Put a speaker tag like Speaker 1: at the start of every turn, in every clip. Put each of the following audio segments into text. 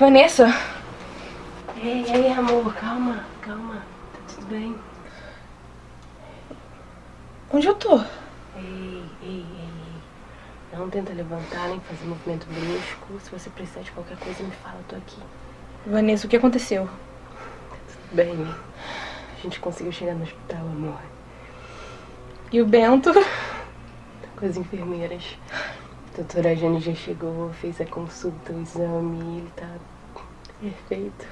Speaker 1: Vanessa?
Speaker 2: Ei, ei, amor, calma, calma. Tá tudo bem?
Speaker 1: Onde eu tô?
Speaker 2: Ei, ei, ei, ei. Não tenta levantar nem fazer movimento brusco. Se você precisar de qualquer coisa, me fala, eu tô aqui.
Speaker 1: Vanessa, o que aconteceu?
Speaker 2: Tudo bem. A gente conseguiu chegar no hospital, amor.
Speaker 1: E o Bento?
Speaker 2: Tá com as enfermeiras. A doutora Jane já chegou, fez a consulta, o exame ele tá perfeito.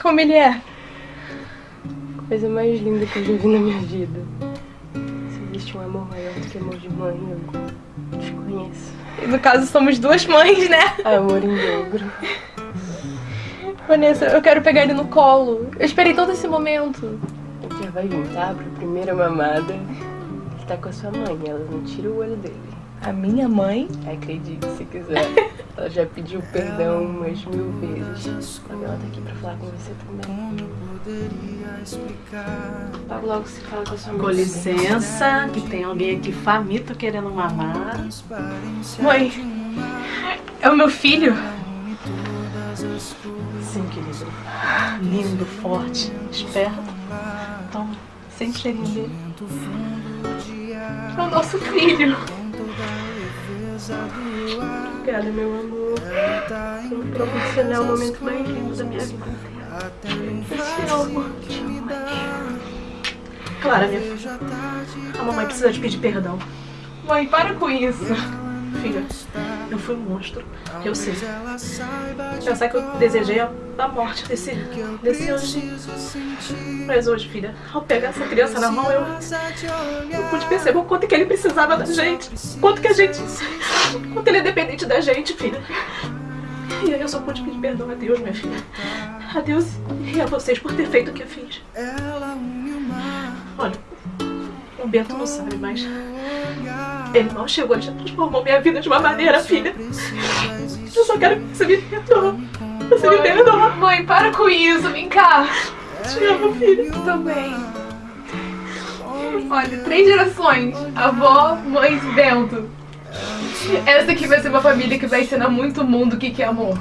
Speaker 1: Como ele é?
Speaker 2: Coisa mais linda que eu já vi na minha vida. Se existe um amor maior do que amor de mãe, eu desconheço.
Speaker 1: E no caso somos duas mães, né?
Speaker 2: Amor em dobro.
Speaker 1: Vanessa, eu quero pegar ele no colo. Eu esperei todo esse momento.
Speaker 2: Ele já vai tá? Pra primeira mamada. Ele tá com a sua mãe, ela não tira o olho dele.
Speaker 1: A minha mãe?
Speaker 2: Acredite se quiser. Ela já pediu perdão umas mil vezes. Agora ela tá aqui pra falar com você também. Logo, logo se fala com a sua mãe.
Speaker 3: Com licença, que tem alguém aqui faminto querendo mamar.
Speaker 1: Mãe, é o meu filho?
Speaker 3: Sim, querido. Lindo, forte, esperto. Toma, o cheirinho dele.
Speaker 1: É o nosso filho.
Speaker 2: Obrigada, meu amor. Me proporcionar o momento mais lindo da minha vida inteira. Eu te amo. Te amo.
Speaker 3: Clara, minha filha. A mamãe precisa te pedir perdão.
Speaker 1: Mãe, para com isso.
Speaker 3: Filha, eu fui um monstro. Eu sei. Sei que eu desejei a, morte desse, desse anjinho. Mas hoje, filha, ao pegar essa criança na mão, eu, eu pude perceber o quanto que ele precisava da gente. Quanto que a gente. Quanto ele é dependente da gente, filha. E aí eu só pude pedir perdão a Deus, minha filha. A Deus e a vocês por ter feito o que eu fiz. Olha, o Bento não sabe, mas ele mal chegou, ele já transformou minha vida de uma maneira, filha. Eu só quero que você me perdoe. Você me perdoa.
Speaker 1: Mãe, para com isso. Vem cá.
Speaker 3: Te amo, filha.
Speaker 1: Também. Olha, três gerações. Avó, mãe e Bento. Essa aqui vai ser uma família que vai ensinar muito mundo o que que é amor.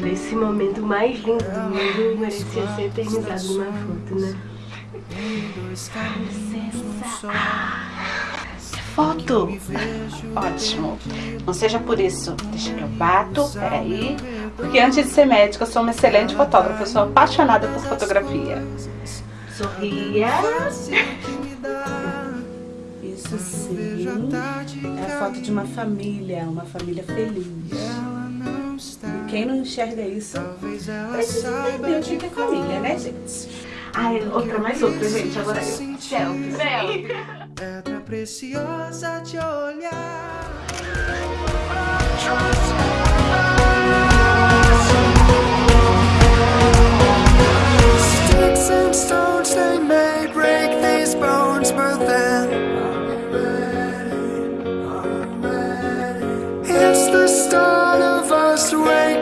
Speaker 2: Olha, esse momento mais lindo do mundo merecia ser eternizado numa foto, né?
Speaker 4: Foto. Ótimo. Não seja por isso. Deixa que eu bato. Peraí. Porque antes de ser médica, eu sou uma excelente fotógrafa. Eu sou apaixonada por fotografia. Sorria. Isso sim. É a foto de uma família. Uma família feliz. E quem não enxerga isso precisa entender o que é família, né, gente?
Speaker 3: Ai, outra mais outra, gente. Agora eu. Selfie.
Speaker 1: Selfie.
Speaker 5: Pedra preciosa de olhar. Sticks and stones they may break these bones, but then it's the start of us waking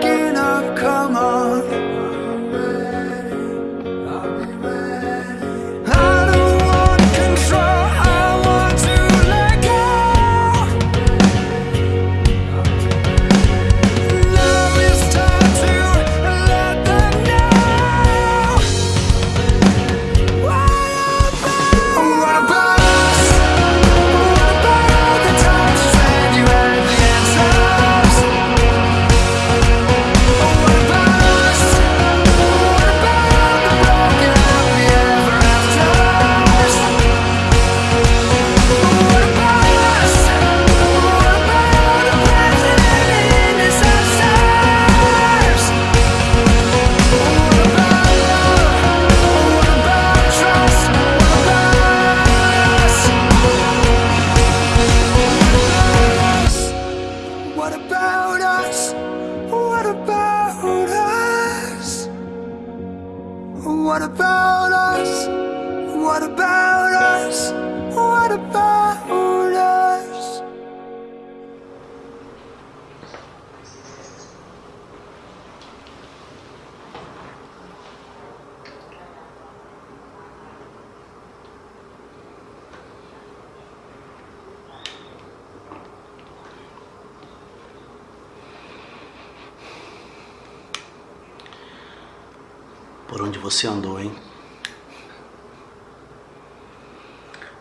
Speaker 6: você andou, hein?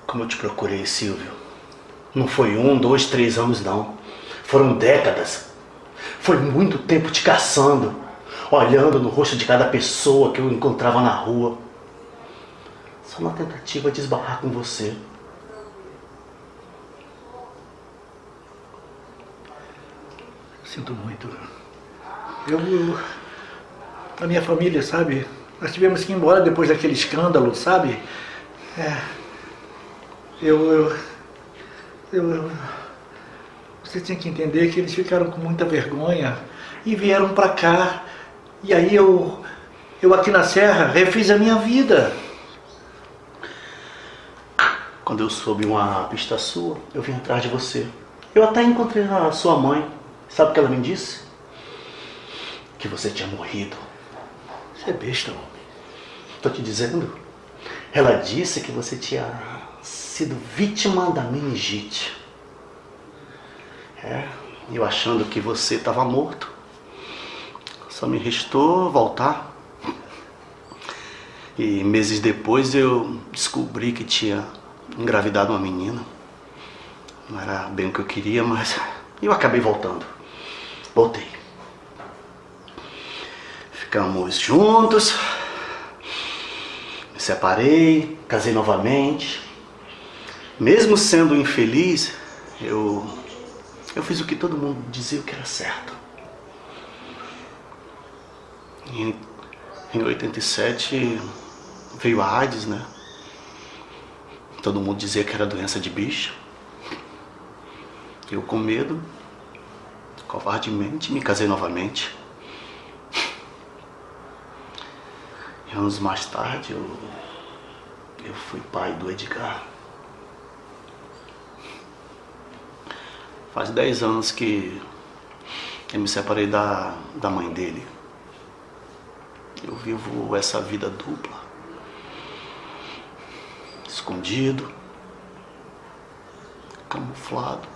Speaker 6: Como eu te procurei, Silvio. Não foi um, dois, três anos, não. Foram décadas. Foi muito tempo te caçando, olhando no rosto de cada pessoa que eu encontrava na rua. Só na tentativa de esbarrar com você.
Speaker 7: Sinto muito. Eu, eu- A minha família, sabe? Nós tivemos que ir embora depois daquele escândalo, sabe? É. Eu. Eu. eu, você tem que entender que eles ficaram com muita vergonha e vieram pra cá. E aí eu. Eu aqui na Serra refiz a minha vida.
Speaker 6: Quando eu soube uma pista sua, eu vim atrás de você. Eu até encontrei a sua mãe. Sabe o que ela me disse? Que você tinha morrido.
Speaker 7: Você é besta, homem.
Speaker 6: Tô te dizendo. Ela disse que você tinha sido vítima da meningite. É, eu achando que você estava morto. Só me restou voltar. E meses depois eu descobri que tinha engravidado uma menina. Não era bem o que eu queria, mas eu acabei voltando. Voltei. Ficamos juntos. Me separei, casei novamente. Mesmo sendo infeliz, eu eu fiz o que todo mundo dizia que era certo. Em, em 87 veio a AIDS, né? Todo mundo dizia que era doença de bicho. Eu com medo, covardemente, me casei novamente. Anos mais tarde eu, eu fui pai do Edgar. Faz 10 anos que eu me separei da, da mãe dele. Eu vivo essa vida dupla. Escondido. Camuflado.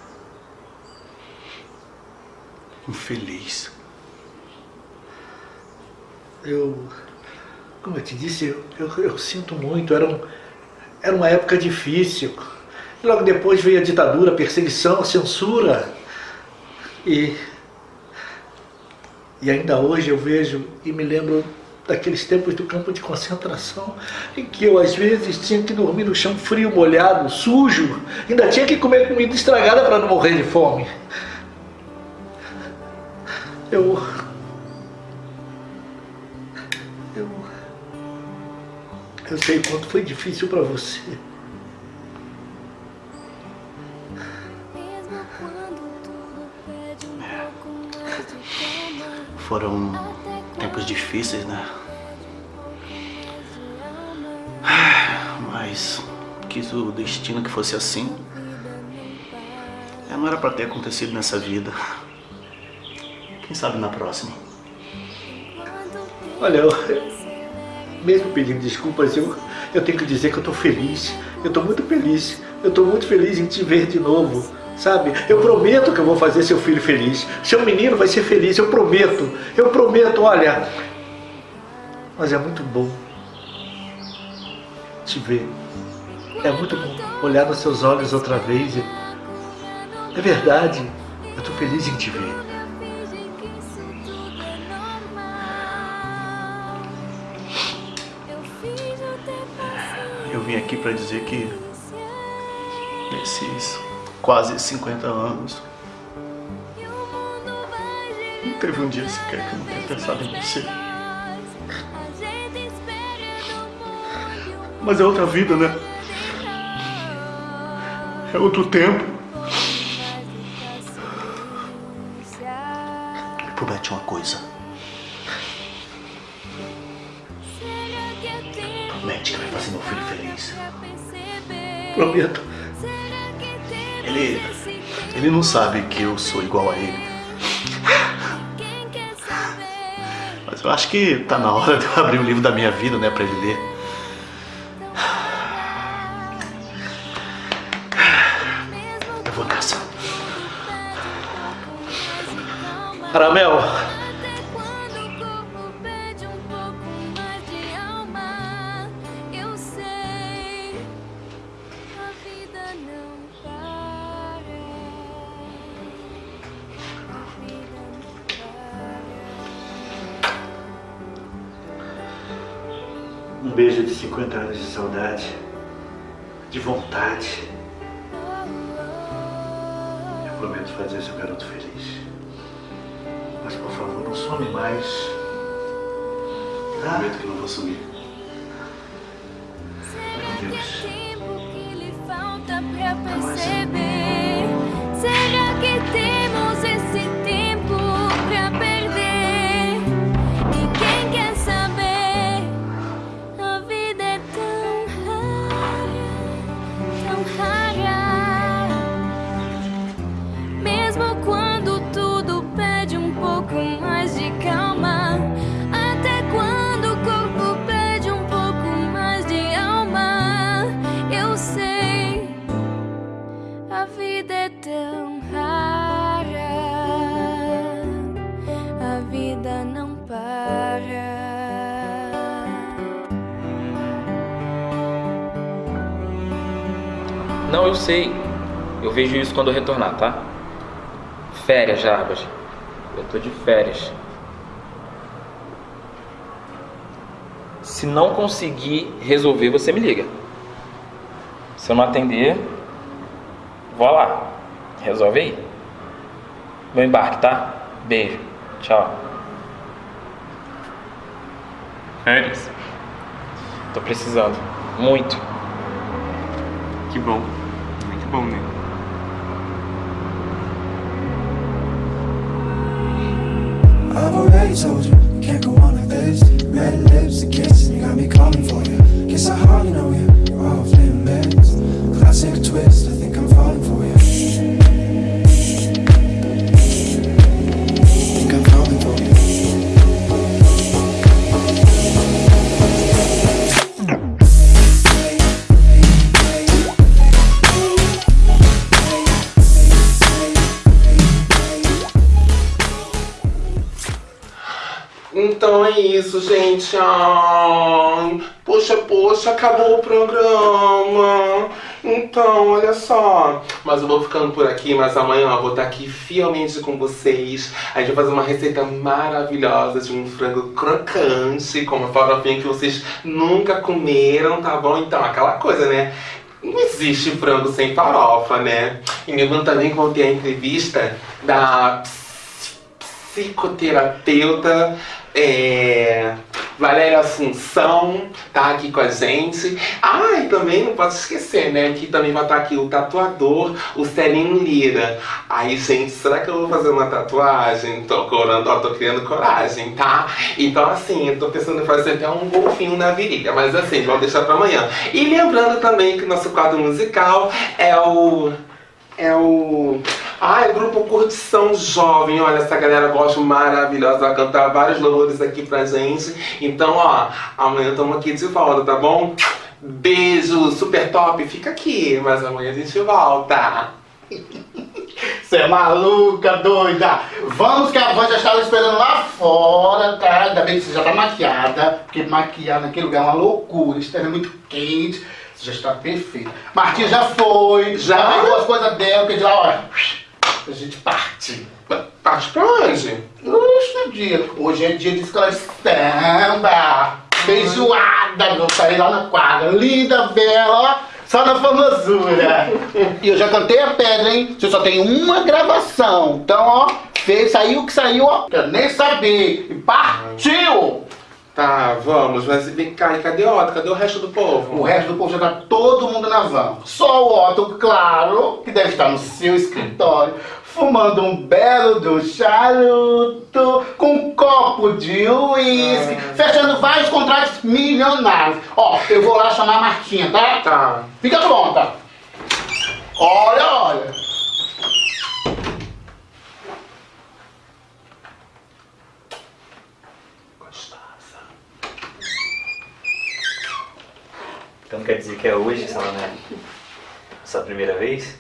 Speaker 6: Infeliz.
Speaker 7: Eu, como eu te disse, eu, eu, eu sinto muito. Era, um, era uma época difícil. Logo depois veio a ditadura, a perseguição, a censura. E, e ainda hoje eu vejo e me lembro daqueles tempos do campo de concentração, em que eu às vezes tinha que dormir no chão frio, molhado, sujo, ainda tinha que comer comida estragada para não morrer de fome. Eu. Eu. Eu sei quanto foi difícil para você.
Speaker 6: Foram tempos difíceis, né? Mas quis o destino que fosse assim. É, Não era pra ter acontecido nessa vida. Quem sabe na próxima.
Speaker 7: Olha, eu, mesmo pedindo desculpas, eu, eu tenho que dizer que eu tô feliz. Eu tô muito feliz. Eu tô muito feliz em te ver de novo. Sabe? Eu prometo que eu vou fazer seu filho feliz. Seu menino vai ser feliz, eu prometo. Eu prometo, olha. Mas é muito bom te ver. É muito bom olhar nos seus olhos outra vez. É verdade. Eu tô feliz em te ver.
Speaker 6: Vim aqui pra dizer que nesses quase 50 anos não teve um dia sequer que eu não tenha pensado em você. Mas é outra vida, né? É outro tempo. Me promete uma coisa.
Speaker 7: Prometo.
Speaker 6: Ele. Ele não sabe que eu sou igual a ele. Mas eu acho que tá na hora de eu abrir o livro da minha vida, né, pra ele ler.
Speaker 8: Não,
Speaker 9: eu sei.
Speaker 10: Eu vejo isso quando eu retornar, tá? Férias, Jarbas. Eu tô de férias. Se não conseguir resolver, você me liga. Se eu não atender, vou lá. Resolve aí. Meu embarque, tá? Beijo. Tchau. Férias? Tô precisando. Muito.
Speaker 11: Que bom. Muito bom,
Speaker 12: poxa, acabou o programa. Então, olha só. Mas eu vou ficando por aqui, mas amanhã eu vou estar aqui fielmente com vocês. A gente vai fazer uma receita maravilhosa de um frango crocante com uma farofinha que vocês nunca comeram, tá bom? Então, aquela coisa, né? Não existe frango sem farofa, né? E lembrando também que vou ter a entrevista da psicoterapeuta é, Valéria Assunção tá aqui com a gente. Ah, e também não posso esquecer, né? Que também vai estar aqui o tatuador, o Celinho Lira. Aí, gente, será que eu vou fazer uma tatuagem? Tô corando, ó, tô criando coragem, tá? Então, assim, eu tô pensando em fazer até um golfinho na virilha, mas assim, vamos deixar pra amanhã. E lembrando também que o nosso quadro musical é o é o. Ah, é grupo Curtição Jovem. Olha, essa galera gosta maravilhosa. Vai cantar vários louvores aqui pra gente. Então, ó, amanhã estamos aqui de volta, tá bom? Beijo, super top. Fica aqui, mas amanhã a gente volta.
Speaker 13: Você é maluca, doida! Vamos que a Van já estava esperando lá fora, tá? Ainda bem que você já tá maquiada, porque maquiar naquele lugar é uma loucura, isso é muito quente. Você já está perfeita. Martinha já foi, já pegou as coisas dela, que de lá, olha, a gente parte.
Speaker 12: Parte pra onde?
Speaker 13: Hoje dia. Hoje é dia de escola de samba. Feijoada, meu pai, lá na quadra. Linda, bela, ó. Só na formosura. e eu já cantei a pedra, hein? Você só tem uma gravação. Então, ó, fez, saiu o que saiu, ó. Quero nem saber. E partiu!
Speaker 12: Tá, vamos, mas vem cá, e cadê o Otto? Cadê o resto do povo?
Speaker 13: O resto do povo já tá todo mundo na van. Só o Otto, claro, que deve estar no seu escritório, fumando um belo do charuto, com um copo de uísque, fechando vários contratos milionários. Ó, eu vou lá chamar a Martinha, tá?
Speaker 12: Tá.
Speaker 13: Fica pronta. Olha, olha.
Speaker 14: Então quer dizer que é hoje, sei lá, né? Sua primeira vez?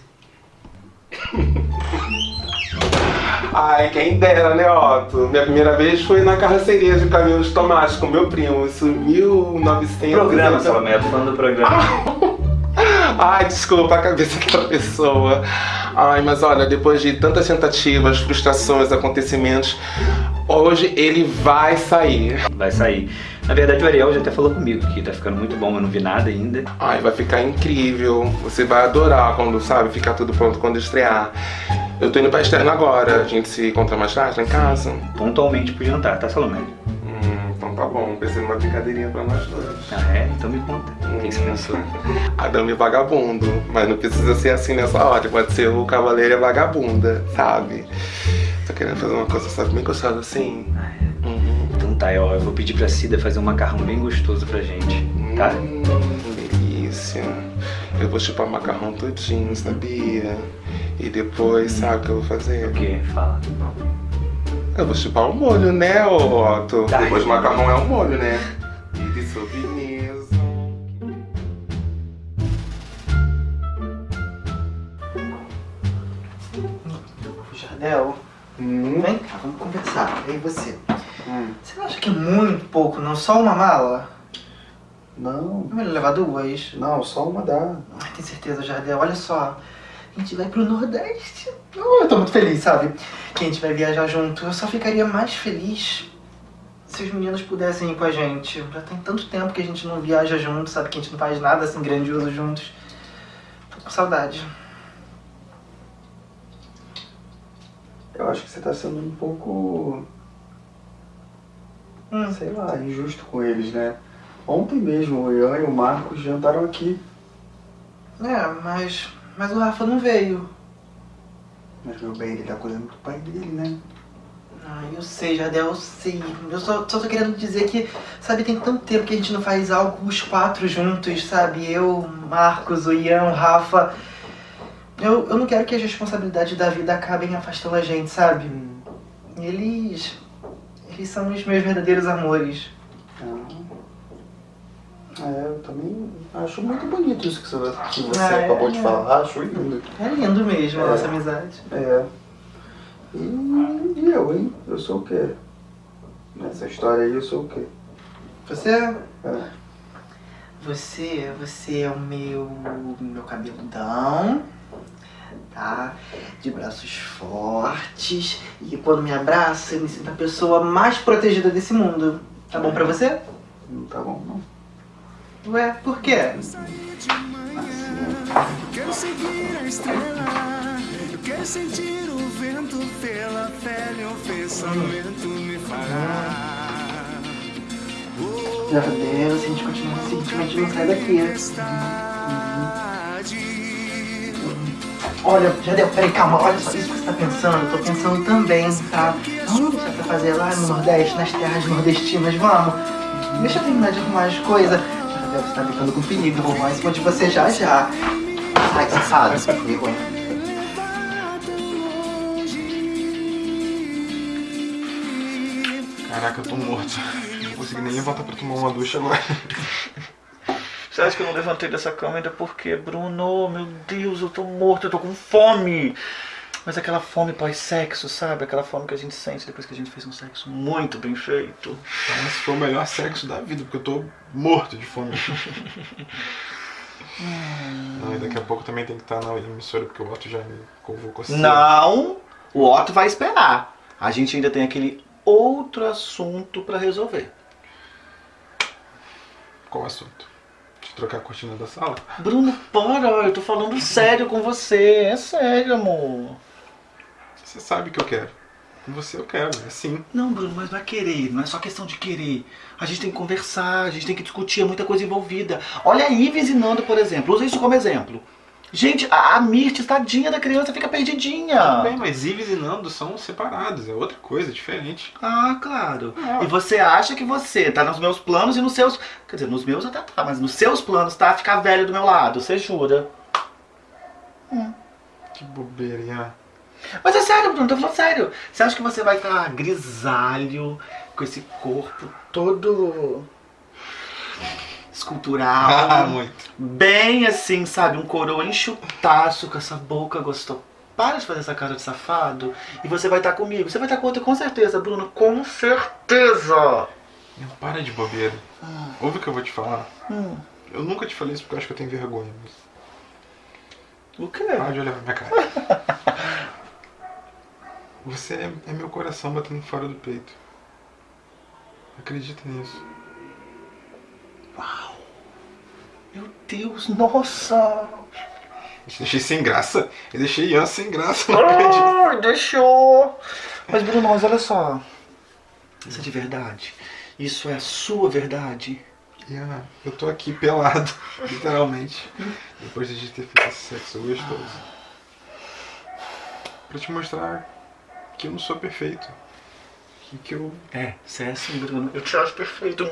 Speaker 12: Ai, quem dera, né, Otto? Minha primeira vez foi na carroceria de caminhão de tomate com meu primo. Isso em 1900.
Speaker 14: Programa, Salomé, eu tô falando do programa.
Speaker 12: Ai, desculpa a cabeça daquela pessoa. Ai, mas olha, depois de tantas tentativas, frustrações, acontecimentos, Hoje ele vai sair.
Speaker 14: Vai sair. Na verdade, o Ariel já até falou comigo que tá ficando muito bom, eu não vi nada ainda.
Speaker 12: Ai, vai ficar incrível. Você vai adorar quando, sabe, ficar tudo pronto quando estrear. Eu tô indo pra externa agora. A gente se encontra mais tarde lá em casa.
Speaker 14: Pontualmente pro jantar, tá, Salomé?
Speaker 12: Hum, então tá bom. Pensei numa brincadeirinha pra nós dois.
Speaker 14: Ah, é? Então me conta. O que você pensou?
Speaker 12: Adame vagabundo. Mas não precisa ser assim nessa ordem. Pode ser o cavaleiro e a vagabunda, sabe? Tô querendo fazer uma coisa, sabe, bem gostosa assim.
Speaker 14: Então tá, ó, eu vou pedir pra Cida fazer um macarrão bem gostoso pra gente, tá?
Speaker 12: Hum, delícia. Eu vou chupar o macarrão todinho, sabia? E depois, sabe o que eu vou fazer?
Speaker 14: O quê? Fala.
Speaker 12: Eu vou chupar o molho, né, ô Otto? Depois o macarrão é o molho, né? E de.
Speaker 15: Jardel, vem cá, vamos conversar. E aí você? Você não acha que é muito pouco, não? Só uma mala?
Speaker 16: Não.
Speaker 15: É melhor levar duas?
Speaker 16: Não, só uma dá.
Speaker 15: Ai, tem certeza, Jardel? Olha só. A gente vai pro Nordeste. Oh, eu tô muito feliz, sabe? Que a gente vai viajar junto. Eu só ficaria mais feliz se os meninos pudessem ir com a gente. Já tem tanto tempo que a gente não viaja junto, sabe? Que a gente não faz nada assim grandioso juntos. Tô com saudade.
Speaker 16: Eu acho que você tá sendo um pouco. Sei lá, injusto com eles, né? Ontem mesmo o Ian e o Marcos jantaram aqui.
Speaker 15: É, mas. Mas o Rafa não veio.
Speaker 16: Mas meu bem, ele tá cuidando do pai dele, né?
Speaker 15: Ah, eu sei, Jardel, eu sei. Eu só, só tô querendo dizer que, sabe, tem tanto tempo que a gente não faz algo os quatro juntos, sabe? Eu, Marcos, o Ian, o Rafa. Eu, eu não quero que as responsabilidades da vida acabem afastando a gente, sabe? Eles. Eles são os meus verdadeiros amores.
Speaker 16: É, eu também acho muito bonito isso que você, que você
Speaker 15: Ah, é,
Speaker 16: acabou de
Speaker 15: é.
Speaker 16: falar. Acho lindo.
Speaker 15: É lindo mesmo a
Speaker 16: É.
Speaker 15: nossa amizade.
Speaker 16: É. E, e eu, hein? Eu sou o quê? Nessa história aí eu sou o quê?
Speaker 15: Você?
Speaker 16: É.
Speaker 15: Você, você é o meu, meu cabeludão, tá? De braços fortes. E quando me abraça, eu me sinto a pessoa mais protegida desse mundo. Tá bom pra você?
Speaker 16: Não tá bom, não.
Speaker 15: Ué, por quê?
Speaker 17: Quero seguir a estrela, quero sentir o vento pela pele, o pensamento me fará.
Speaker 15: Meu Deus, se a gente continuar assim, a gente não sai daqui. Olha, Jadel, peraí, calma, olha só, isso que você tá pensando, eu tô pensando também, tá? Vamos deixar pra fazer lá no Nordeste, nas terras nordestinas, vamos? Deixa eu terminar de arrumar as coisas. Jadel, você tá brincando com perigo, eu vou arrumar em de você já já. Ai, safado, vergonha.
Speaker 18: Caraca, eu tô morto. Não consegui nem levantar pra tomar uma ducha agora.
Speaker 19: Você acha que eu não levantei dessa cama ainda por quê, Bruno? Meu Deus, eu tô morto, eu tô com fome. Mas aquela fome pós-sexo, sabe? Aquela fome que a gente sente depois que a gente fez um sexo muito bem feito.
Speaker 18: Esse foi o melhor sexo da vida, porque eu tô morto de fome. Não, e daqui a pouco também tem que estar na emissora, porque o Otto já me convocou cedo.
Speaker 19: Não, o Otto vai esperar. A gente ainda tem aquele outro assunto pra resolver.
Speaker 18: Qual assunto? De trocar a cortina da sala?
Speaker 19: Bruno, para, eu tô falando sério com você. É sério, amor.
Speaker 18: Você sabe que eu quero. Com você eu quero, é sim.
Speaker 19: Não, Bruno, mas não é querer, não é só questão de querer. A gente tem que conversar, a gente tem que discutir, é muita coisa envolvida. Olha a Ives e Nando, por exemplo, usa isso como exemplo. Gente, a, a Mirtes, tadinha da criança, fica perdidinha.
Speaker 18: Tudo bem, mas Ives e Nando são separados, é outra coisa, diferente.
Speaker 19: Ah, claro. E você acha que você tá nos meus planos e nos seus. Quer dizer, nos meus até tá, mas nos seus planos tá ficar velho do meu lado, você jura?
Speaker 18: Que bobeira.
Speaker 19: Mas é sério, Bruno, tô falando sério. Você acha que você vai estar grisalho, com esse corpo todo escultural?
Speaker 18: Ah, muito.
Speaker 19: Bem assim, sabe? Um coroa enxutaço com essa boca gostosa. Para de fazer essa cara de safado. E você vai estar comigo. Você vai estar com outra com certeza, Bruno. Com certeza.
Speaker 18: Não, para de bobeira. Ouve o que eu vou te falar.
Speaker 19: Hum.
Speaker 18: Eu nunca te falei isso porque eu acho que eu tenho vergonha. Mas...
Speaker 19: O quê?
Speaker 18: Para de olhar pra minha cara. Você é, é meu coração batendo fora do peito. Acredita nisso.
Speaker 19: Uau! Meu Deus, nossa!
Speaker 18: Eu deixei sem graça. Eu deixei Ian sem graça, não.
Speaker 19: Ah, deixou! Mas Bruno, mas olha só. Isso é de verdade. Isso é a sua verdade.
Speaker 18: Ian, eu tô aqui pelado, literalmente. Depois de ter feito esse sexo gostoso. Pra te mostrar que eu não sou perfeito. Que, que eu.
Speaker 19: É, você é assim, Bruno. Eu te acho perfeito.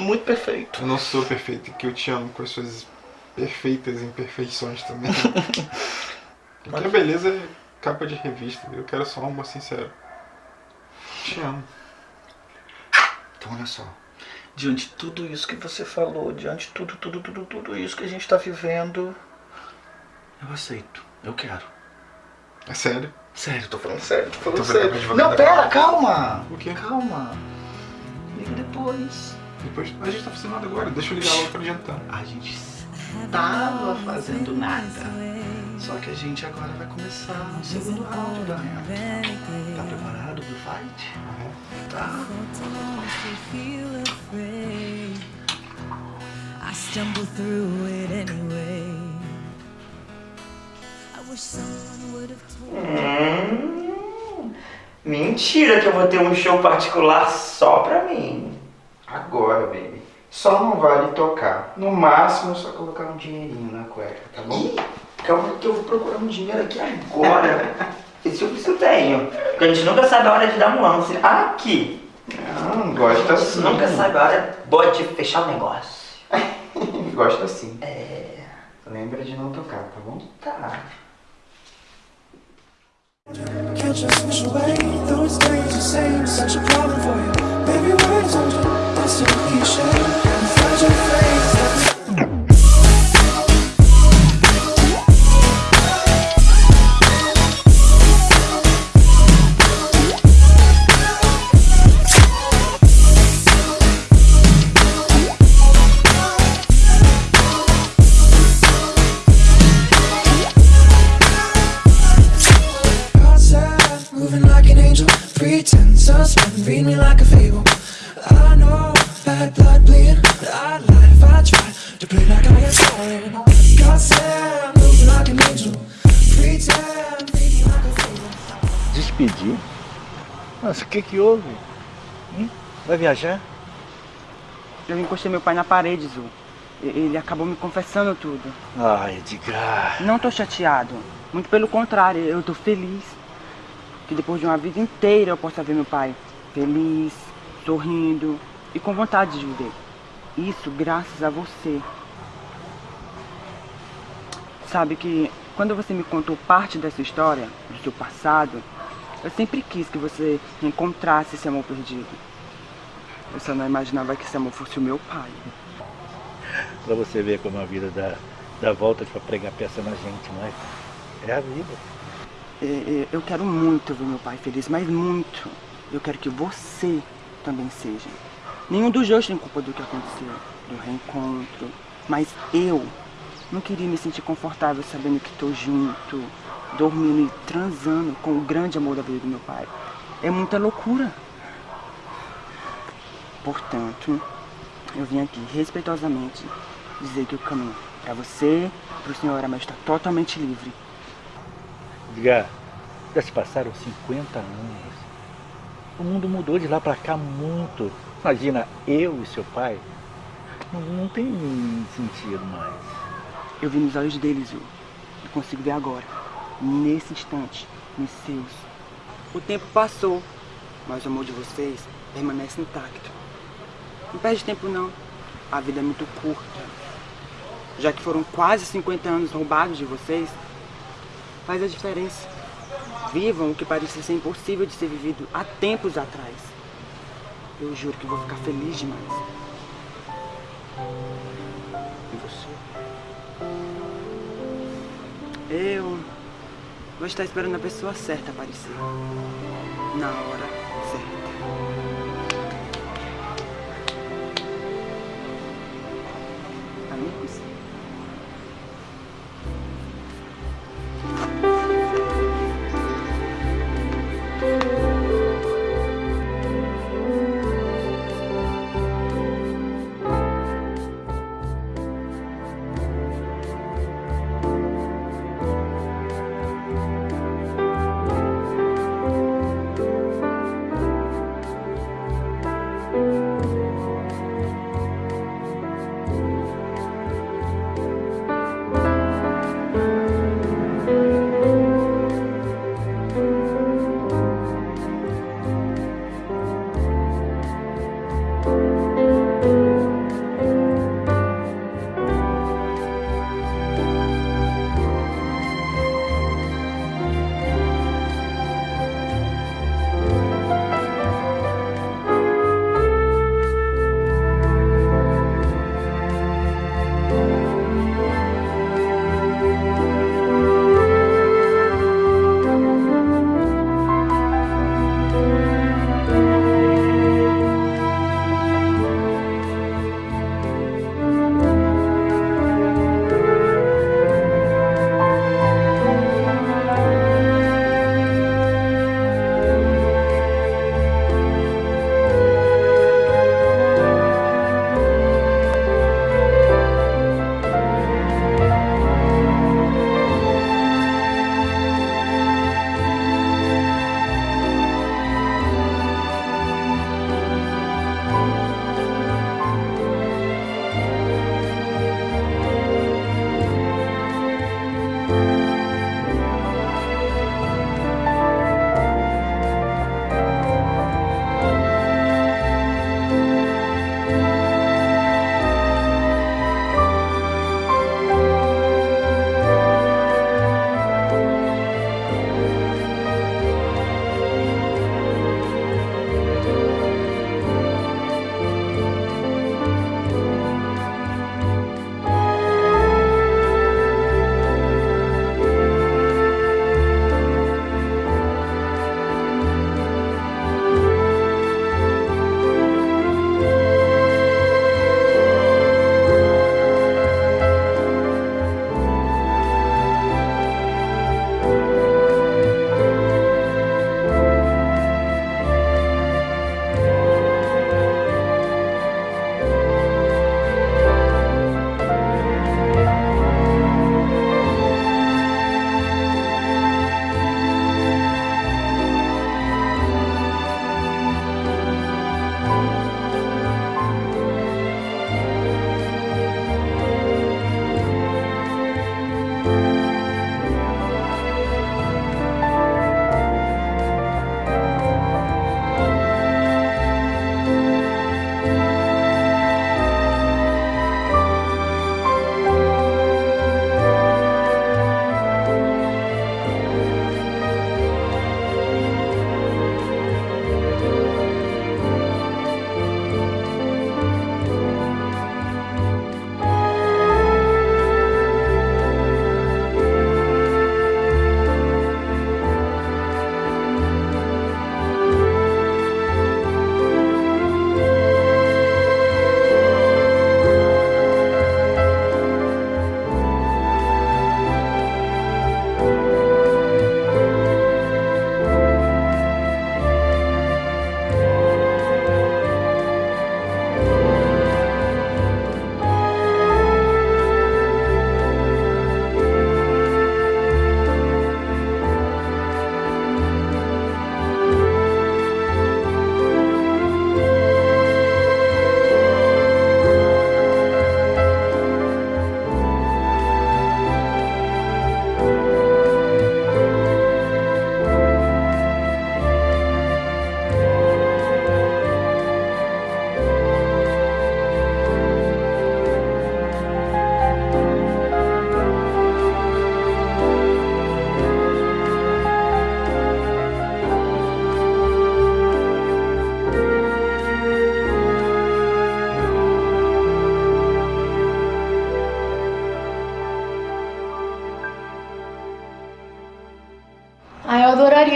Speaker 19: Muito perfeito.
Speaker 18: Eu não sou perfeito, que eu te amo com as suas perfeitas imperfeições também. Porque a beleza é capa de revista. Eu quero só um amor sincero. Te amo.
Speaker 19: Então olha só. Diante de tudo isso que você falou, diante de tudo, tudo, tudo, tudo isso que a gente tá vivendo, eu aceito. Eu quero.
Speaker 18: É sério?
Speaker 19: Sério, tô falando sério, tô falando
Speaker 18: Tô
Speaker 19: sério. Não, pera, calma!
Speaker 18: O quê?
Speaker 19: Calma. Liga depois.
Speaker 18: Depois. A gente tá fazendo nada agora. Deixa eu ligar logo pra jantar.
Speaker 19: A gente tava fazendo nada. Só que a gente agora vai começar o segundo round da Tá preparado pro fight? Tá.
Speaker 20: I stumble through it anyway.
Speaker 21: Hum, mentira que eu vou ter um show particular só pra mim. Agora, baby. Só não vale tocar. No máximo, só colocar um dinheirinho na cueca, tá bom? Calma que eu vou procurar um dinheiro aqui agora. Esse eu isso eu tenho. Porque a gente nunca sabe a hora de dar um lance. Aqui. Não, gosto
Speaker 16: A
Speaker 21: assim.
Speaker 16: gente nunca sabe a hora boa de fechar o negócio.
Speaker 21: Gosto assim. É. Lembra de não tocar, tá bom?
Speaker 16: Tá.
Speaker 11: Can't you push away it days the same? Such a problem for you. Baby, words don't you? That's cliche.
Speaker 19: Que que houve? Hum? Vai viajar?
Speaker 22: Eu encostei meu pai na parede, Zu. E- Ele acabou me confessando tudo.
Speaker 19: Ai, Edgar.
Speaker 22: Não tô chateado. Muito pelo contrário, eu tô feliz. Que depois de uma vida inteira eu possa ver meu pai feliz, sorrindo e com vontade de viver. Isso graças a você. Sabe que quando você me contou parte dessa história, do seu passado, eu sempre quis que você encontrasse esse amor perdido. Eu só não imaginava que esse amor fosse o meu pai.
Speaker 19: Pra você ver como a vida dá, dá volta pra pregar peça na gente, não é? É a vida.
Speaker 22: É, é, Eu quero muito ver meu pai feliz, mas muito. Eu quero que você também seja. Nenhum dos dois tem culpa do que aconteceu, do reencontro. Mas eu não queria me sentir confortável sabendo que estou junto, dormindo e transando com o grande amor da vida do meu pai. É muita loucura. Portanto, eu vim aqui respeitosamente dizer que o caminho para você, para o senhor Aramel está totalmente livre.
Speaker 19: Edgar, já se passaram 50 anos. O mundo mudou de lá pra cá muito. Imagina, eu e seu pai. Não, não tem sentido mais.
Speaker 22: Eu vi nos olhos deles, Ju. E consigo ver agora, nesse instante, nos seus. O tempo passou, mas o amor de vocês permanece intacto. Não perde tempo não. A vida é muito curta. Já que foram quase 50 anos roubados de vocês, faz a diferença. Vivam o que parecia ser impossível de ser vivido há tempos atrás. Eu juro que vou ficar feliz demais. E você? Eu vou estar esperando a pessoa certa aparecer. Na hora certa.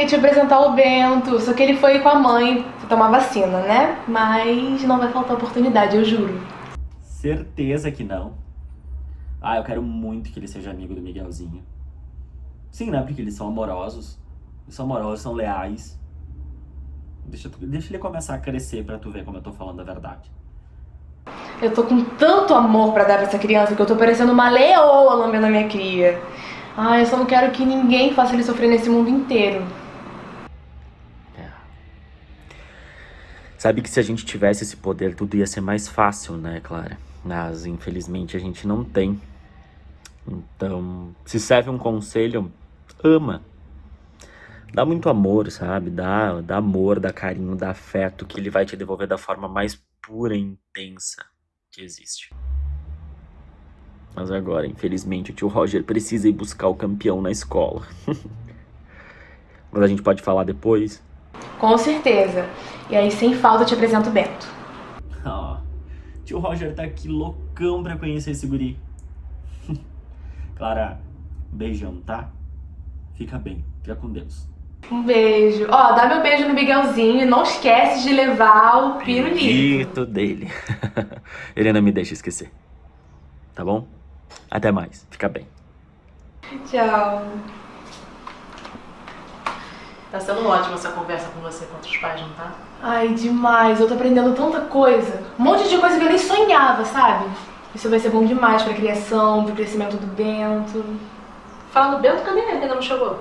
Speaker 1: Te apresentar o Bento, só que ele foi com a mãe tomar vacina, né? Mas não vai faltar oportunidade, eu juro.
Speaker 23: Certeza que não. Ah, eu quero muito que ele seja amigo do Miguelzinho. Sim, né? Porque eles são amorosos. Eles são amorosos, são leais. Deixa, deixa ele começar a crescer pra tu ver como eu tô falando a verdade.
Speaker 1: Eu tô com tanto amor pra dar pra essa criança que eu tô parecendo uma leoa lambendo a minha cria. Ai, eu só não quero que ninguém faça ele sofrer nesse mundo inteiro.
Speaker 23: Sabe que se a gente tivesse esse poder, tudo ia ser mais fácil, né, Clara? Mas infelizmente a gente não tem. Então, se serve um conselho, ama. Dá muito amor, sabe? Dá, dá amor, dá carinho, dá afeto, que ele vai te devolver da forma mais pura e intensa que existe. Mas agora, infelizmente, o tio Roger precisa ir buscar o campeão na escola. Mas a gente pode falar depois.
Speaker 1: Com certeza. E aí, sem falta, eu te apresento o Bento.
Speaker 23: Ó, tio Roger tá aqui loucão pra conhecer esse guri. Clara, beijão, tá? Fica bem, fica com Deus.
Speaker 1: Um beijo. Ó, dá meu beijo no Miguelzinho e não esquece de levar o pirulito.
Speaker 23: Dele. Ele não me deixa esquecer. Tá bom? Até mais, fica bem.
Speaker 1: Tchau.
Speaker 3: Tá sendo ótima essa conversa com você contra os pais, não tá?
Speaker 1: Ai, demais. Eu tô aprendendo tanta coisa. Um monte de coisa que eu nem sonhava, sabe? Isso vai ser bom demais pra criação, pro crescimento do Bento.
Speaker 3: Fala do Bento, cadê ele? Ainda não chegou?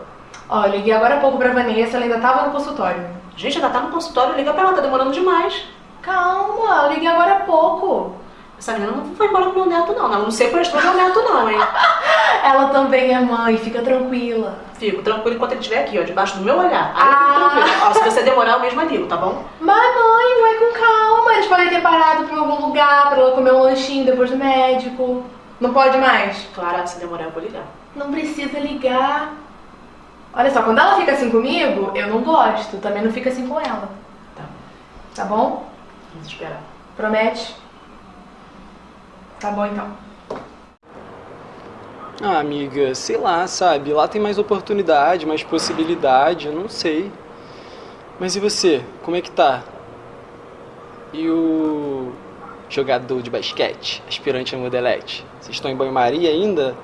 Speaker 1: Ó, eu liguei agora há pouco pra Vanessa, ela ainda tava no consultório.
Speaker 3: Gente, ainda tá no consultório, liga pra ela, tá demorando demais.
Speaker 1: Calma, eu liguei agora há pouco.
Speaker 3: Essa menina não foi embora com meu neto, não. Ela não sequestrou meu neto, não, hein?
Speaker 1: Ela também é mãe, fica tranquila.
Speaker 3: Fico tranquilo enquanto ele estiver aqui, ó, debaixo do meu olhar. Aí eu fico tranquila. Ó, se você demorar, eu mesma ligo, tá bom?
Speaker 1: Mas mãe, vai com calma. Eles podem ter parado pra algum lugar, pra ela comer um lanchinho depois do médico. Não pode mais?
Speaker 3: Claro, se demorar, eu vou ligar.
Speaker 1: Não precisa ligar. Olha só, quando ela fica assim comigo, eu não gosto. Também não fica assim com ela.
Speaker 3: Tá.
Speaker 1: Tá bom?
Speaker 3: Vamos esperar.
Speaker 1: Promete? Tá bom então.
Speaker 24: Ah, amiga, sei lá, sabe? Lá tem mais oportunidade, mais possibilidade, eu não sei. Mas e você? Como é que tá? E o jogador de basquete, aspirante a modelete? Vocês estão em banho-maria ainda?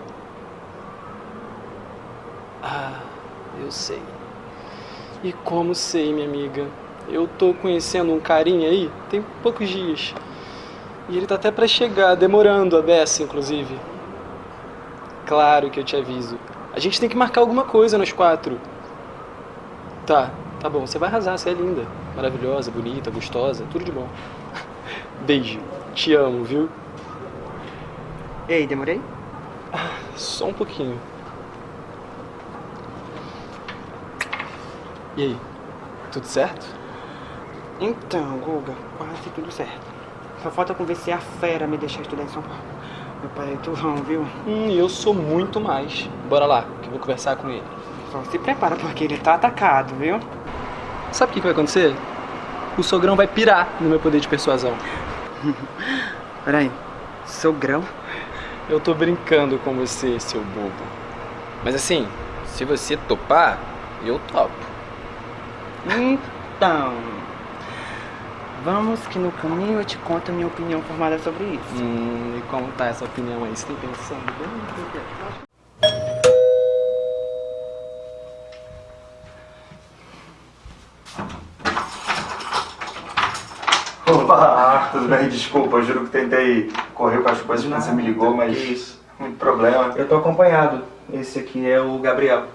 Speaker 24: Ah, eu sei. E como sei, minha amiga? Eu tô conhecendo um carinha aí tem poucos dias. E ele tá até pra chegar, demorando a beça, inclusive. Claro que eu te aviso. A gente tem que marcar alguma coisa nós quatro. Tá, tá bom. Você vai arrasar, você é linda. Maravilhosa, bonita, gostosa, tudo de bom. Beijo. Te amo, viu?
Speaker 22: Ei, demorei?
Speaker 24: Só um pouquinho. E aí? Tudo certo?
Speaker 22: Então, Guga, quase tudo certo. Só falta convencer a fera a me deixar estudar em São Paulo. Meu pai é turrão, viu?
Speaker 24: Hum, eu sou muito mais. Bora lá, que eu vou conversar com ele.
Speaker 22: Só se prepara porque ele tá atacado, viu?
Speaker 24: Sabe o que que vai acontecer? O sogrão vai pirar no meu poder de persuasão.
Speaker 22: Peraí, sogrão?
Speaker 24: Eu tô brincando com você, seu bobo. Mas assim, se você topar, eu topo.
Speaker 22: Então, vamos que no caminho eu te conto a minha opinião formada sobre isso.
Speaker 24: Hum, e como tá essa opinião aí? Você tem pensando bem?
Speaker 16: Opa, tudo bem? Desculpa, eu juro que tentei correr com as coisas quando você me ligou, mas muito problema.
Speaker 25: Eu tô acompanhado. Esse aqui é o Gabriel.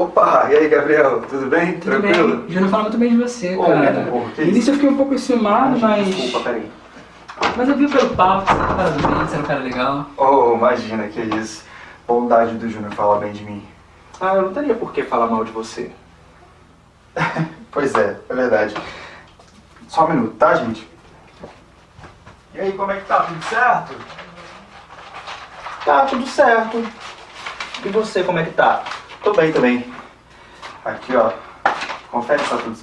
Speaker 16: Opa, e aí, Gabriel? Tudo bem?
Speaker 25: Tudo
Speaker 16: Tranquilo?
Speaker 25: bem? Já não falo muito bem de você,
Speaker 16: Ô,
Speaker 25: cara.
Speaker 16: que
Speaker 25: no início eu fiquei um pouco enciumado, mas...
Speaker 16: Desculpa, peraí.
Speaker 25: Mas eu vi pelo papo, você tá cara do bem, você era um cara legal.
Speaker 16: Oh, imagina, que isso. Bondade do Júnior falar bem de mim.
Speaker 25: Ah, eu não teria por que falar mal de você.
Speaker 16: Pois é, é verdade. Só um minuto, tá, gente? E aí, como é que tá? Tudo certo?
Speaker 25: Tá, tudo certo. E você, como é que tá?
Speaker 16: Tô bem também. Aqui, ó. Confere se tá tudo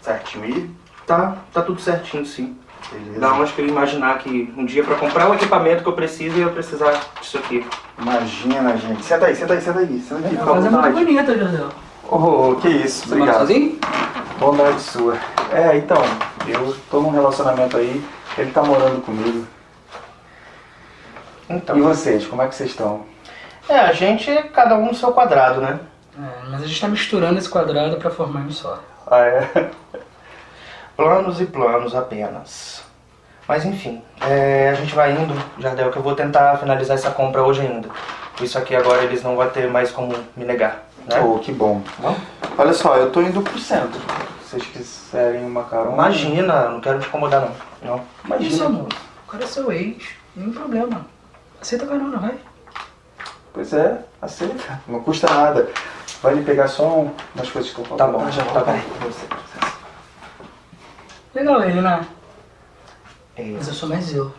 Speaker 16: certinho aí.
Speaker 25: Tá, tá tudo certinho, sim.
Speaker 16: Beleza.
Speaker 25: Não, acho que eu ia imaginar que um dia pra comprar o equipamento que eu preciso, eu ia precisar disso aqui.
Speaker 16: Imagina, gente. Senta aí, senta aí, senta aí. Senta aqui, fica à
Speaker 25: casa é muito bonita, José.
Speaker 16: Oh, que isso,
Speaker 25: Você mora
Speaker 16: obrigado.
Speaker 25: sozinho?
Speaker 16: Bondade sua. É, então, eu tô num relacionamento aí, ele tá morando comigo.
Speaker 26: Então.
Speaker 16: E vocês, como é que vocês estão?
Speaker 26: É, a gente, cada um no seu quadrado, né?
Speaker 25: É, mas a gente tá misturando esse quadrado pra formar um só.
Speaker 16: Ah, é?
Speaker 26: Planos e planos apenas. Mas enfim, é, a gente vai indo, Jardel, que eu vou tentar finalizar essa compra hoje ainda. Isso aqui agora eles não vão ter mais como me negar, né?
Speaker 16: Oh, que bom. Olha só, eu tô indo pro centro. Se vocês quiserem uma carona.
Speaker 26: Imagina, não quero te incomodar não. Não.
Speaker 25: Imagina, Isso, amor. O cara é seu ex. Nenhum problema. Aceita a carona, vai.
Speaker 16: Pois é, aceita. Não custa nada. Vai me pegar só um- umas coisas que eu falo.
Speaker 26: Tá bom, já
Speaker 16: tá
Speaker 26: tá
Speaker 16: bom.
Speaker 25: Legal ele, né?
Speaker 26: É,
Speaker 25: Mas eu sou mais eu.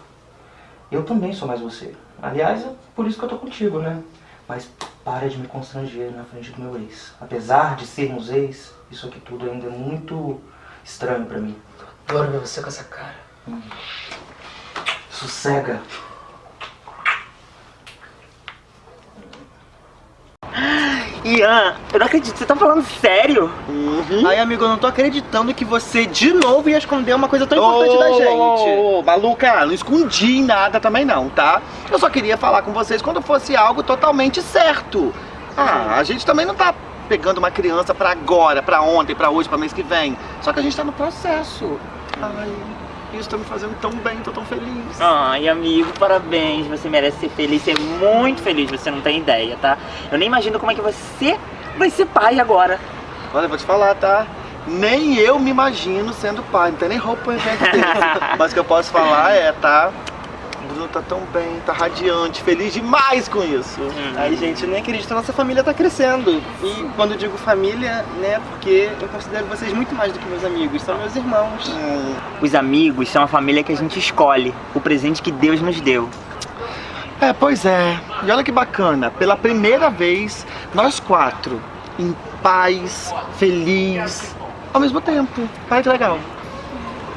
Speaker 26: Eu também sou mais você. Aliás, é por isso que eu tô contigo, né? Mas para de me constranger na frente do meu ex. Apesar de sermos ex, isso aqui tudo ainda é muito estranho pra mim.
Speaker 25: Adoro ver você com essa cara.
Speaker 26: Sossega.
Speaker 27: Ian, eu não acredito, você tá falando sério?
Speaker 19: Ai, amigo, eu não tô acreditando que você de novo ia esconder uma coisa tão importante da gente. Ô, maluca, não escondi nada também não, tá? Eu só queria falar com vocês quando fosse algo totalmente certo. Ah, a gente também não tá pegando uma criança pra agora, pra ontem, pra hoje, pra mês que vem. Só que a gente tá no processo. Ai, isso tá me fazendo tão bem, tô tão feliz.
Speaker 27: Ai, amigo, parabéns. Você merece ser feliz, ser muito feliz. Você não tem ideia, tá? Eu nem imagino como é que você vai ser pai agora.
Speaker 19: Olha, eu vou te falar, tá? Nem eu me imagino sendo pai, não tem nem roupa pra gente ter. Mas o que eu posso falar é, tá? Bruno tá tão bem, tá radiante, feliz demais com isso.
Speaker 27: Ai,
Speaker 19: gente, eu nem acredito nossa família tá crescendo. E quando digo família, né, porque eu considero vocês muito mais do que meus amigos, são meus irmãos.
Speaker 27: Os amigos são a família que a gente escolhe, o presente que Deus nos deu.
Speaker 19: É, pois é. E olha que bacana, pela primeira vez, nós quatro, em paz, feliz, ao mesmo tempo. Olha que legal.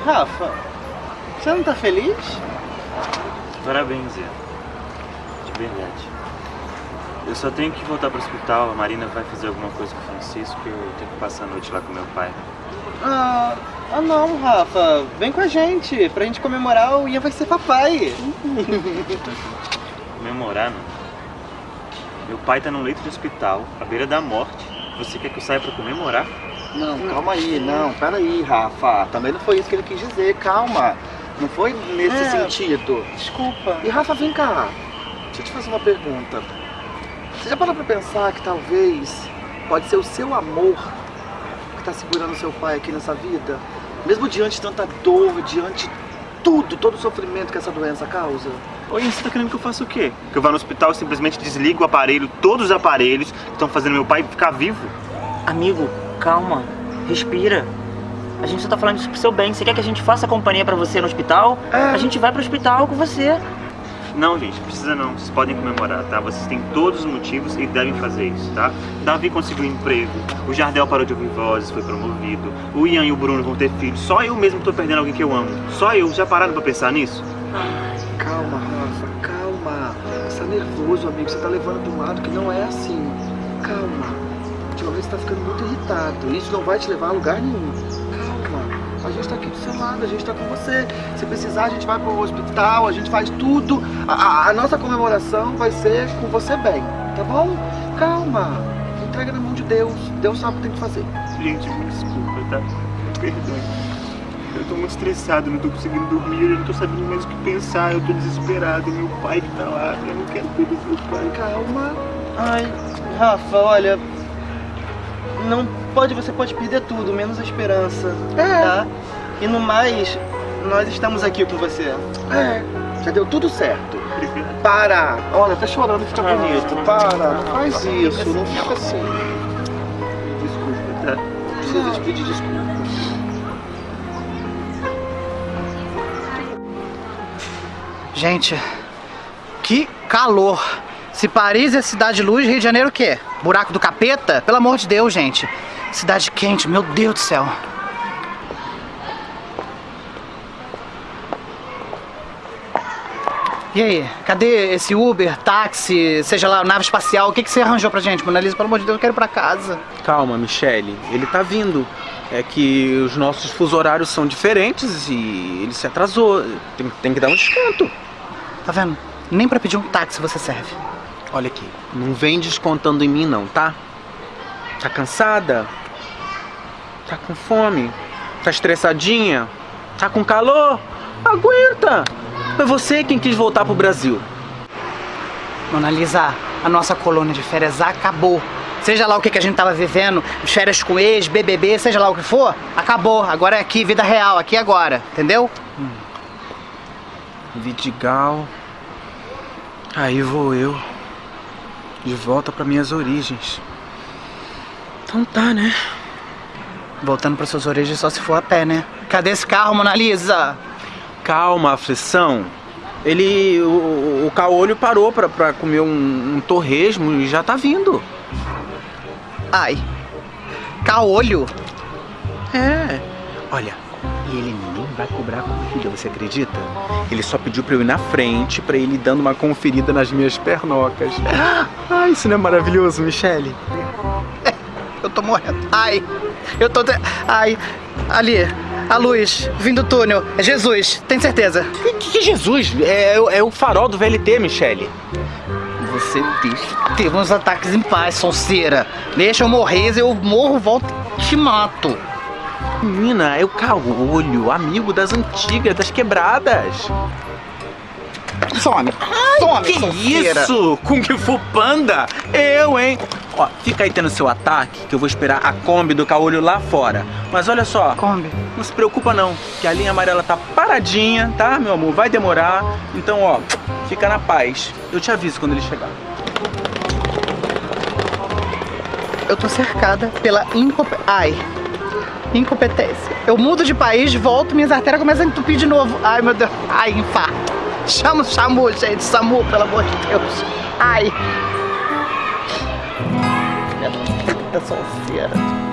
Speaker 19: Rafa, você não tá feliz?
Speaker 28: Parabéns, Ian. De verdade. Eu só tenho que voltar pro hospital, a Marina vai fazer alguma coisa com o Francisco e eu tenho que passar a noite lá com meu pai.
Speaker 19: Ah, ah não, Rafa. Vem com a gente, pra gente comemorar o Ian vai ser papai.
Speaker 28: Comemorar, não? Meu pai tá num leito de hospital, à beira da morte. Você quer que eu saia pra comemorar?
Speaker 19: Não, calma aí, não, peraí, Rafa. Também não foi isso que ele quis dizer, calma. Não foi nesse
Speaker 27: É,
Speaker 19: sentido. Desculpa. E Rafa, vem cá. Deixa eu te fazer uma pergunta. Você já parou pra pensar que talvez pode ser o seu amor que tá segurando seu pai aqui nessa vida? Mesmo diante de tanta dor, diante de tudo, todo o sofrimento que essa doença causa?
Speaker 28: Oi, você tá querendo que eu faça o quê? Que eu vá no hospital e simplesmente desligo o aparelho, todos os aparelhos que estão fazendo meu pai ficar vivo?
Speaker 27: Amigo, calma, respira. A gente só tá falando isso pro seu bem. Você quer que a gente faça companhia pra você no hospital? A gente vai pro hospital com você.
Speaker 28: Não, gente, precisa não. Vocês podem comemorar, tá? Vocês têm todos os motivos e devem fazer isso, tá? Davi conseguiu um emprego, o Jardel parou de ouvir vozes, foi promovido, o Ian e o Bruno vão ter filhos. Só eu mesmo tô perdendo alguém que eu amo. Só eu. Já pararam pra pensar nisso?
Speaker 19: Calma, Rafa, calma. Você tá nervoso, amigo. Você tá levando de um lado que não é assim. Calma. Ultimamente você tá ficando muito irritado. Isso não vai te levar a lugar nenhum. A gente tá aqui do seu lado, a gente tá com você. Se precisar, a gente vai pro hospital, a gente faz tudo. A, a- a nossa comemoração vai ser com você bem, tá bom? Calma. Entrega na mão de Deus. Deus sabe o que tem que fazer.
Speaker 28: Gente, me desculpa, tá? Perdão. Eu tô muito estressado, não tô conseguindo dormir, eu não tô sabendo mais o que pensar, eu tô desesperado, meu pai que tá lá, eu não quero perder meu pai.
Speaker 19: Calma. Ai, Rafa, olha. Não pode, você pode perder tudo, menos a esperança. Tá? E no mais, nós estamos aqui com você. É. Já deu tudo certo. Para! Olha, tá chorando, fica bonito. Para, não faz isso, não fica assim.
Speaker 28: Desculpa, tá?
Speaker 19: Precisa te pedir desculpa.
Speaker 29: Gente, que calor. Se Paris é cidade de luz, Rio de Janeiro o quê? Buraco do capeta? Pelo amor de Deus, gente. Cidade quente, meu Deus do céu. E aí, cadê esse Uber, táxi, seja lá, nave espacial? O que, que você arranjou pra gente, Mona Lisa? Pelo amor de Deus, eu quero ir pra casa.
Speaker 30: Calma, Michele. Ele tá vindo. É que os nossos fuso horários são diferentes e ele se atrasou. Tem, tem que dar um desconto.
Speaker 29: Tá vendo? Nem pra pedir um táxi você serve.
Speaker 30: Olha aqui, não vem descontando em mim não, tá? Tá cansada? Tá com fome? Tá estressadinha? Tá com calor? Aguenta! Foi você quem quis voltar pro Brasil.
Speaker 29: Mona Lisa, a nossa colônia de férias acabou. Seja lá o que, que a gente tava vivendo, férias com ex, BBB, seja lá o que for, acabou. Agora é aqui, vida real, aqui agora, entendeu?
Speaker 30: Vidigal. Aí vou eu. De volta para minhas origens. Então tá, né?
Speaker 29: Voltando para suas origens só se for a pé, né? Cadê esse carro, Mona Lisa?
Speaker 30: Calma, aflição. Ele. O, o caolho parou pra, pra comer um, um torresmo e já tá vindo.
Speaker 29: Ai. Caolho?
Speaker 30: É. Olha, e ele nem vai cobrar a corrida, você acredita? Ele só pediu pra eu ir na frente, pra ele dando uma conferida nas minhas pernocas. Ai, isso não é maravilhoso, Michele?
Speaker 29: Eu tô morrendo. Ai. Eu tô. Ai. Ali. A luz. Vindo do túnel. É Jesus. Tem certeza?
Speaker 30: Que, que Jesus? É, é o farol do VLT, Michele.
Speaker 29: Você deixa. Teve uns ataques em paz, sonceira. Deixa eu morrer, eu morro, volto e te mato.
Speaker 30: Menina, é o caolho, amigo das antigas, das quebradas.
Speaker 29: Some.
Speaker 30: Ai,
Speaker 29: Some,
Speaker 30: que
Speaker 29: sonceira.
Speaker 30: isso? Kung Fu Panda? Eu, hein? Ó, fica aí tendo seu ataque, que eu vou esperar a Kombi do caolho lá fora. Mas olha só.
Speaker 29: Kombi?
Speaker 30: Não se preocupa não, que a linha amarela tá paradinha, tá, meu amor? Vai demorar. Então, ó, fica na paz. Eu te aviso quando ele chegar.
Speaker 29: Eu tô cercada pela incompe... Ai. Incompetência. Eu mudo de país, volto, minhas artérias começam a entupir de novo. Ai, meu Deus. Ai, infarto. Chama o SAMU, gente. SAMU, pelo amor de Deus. Ai. Eu sou sonceira.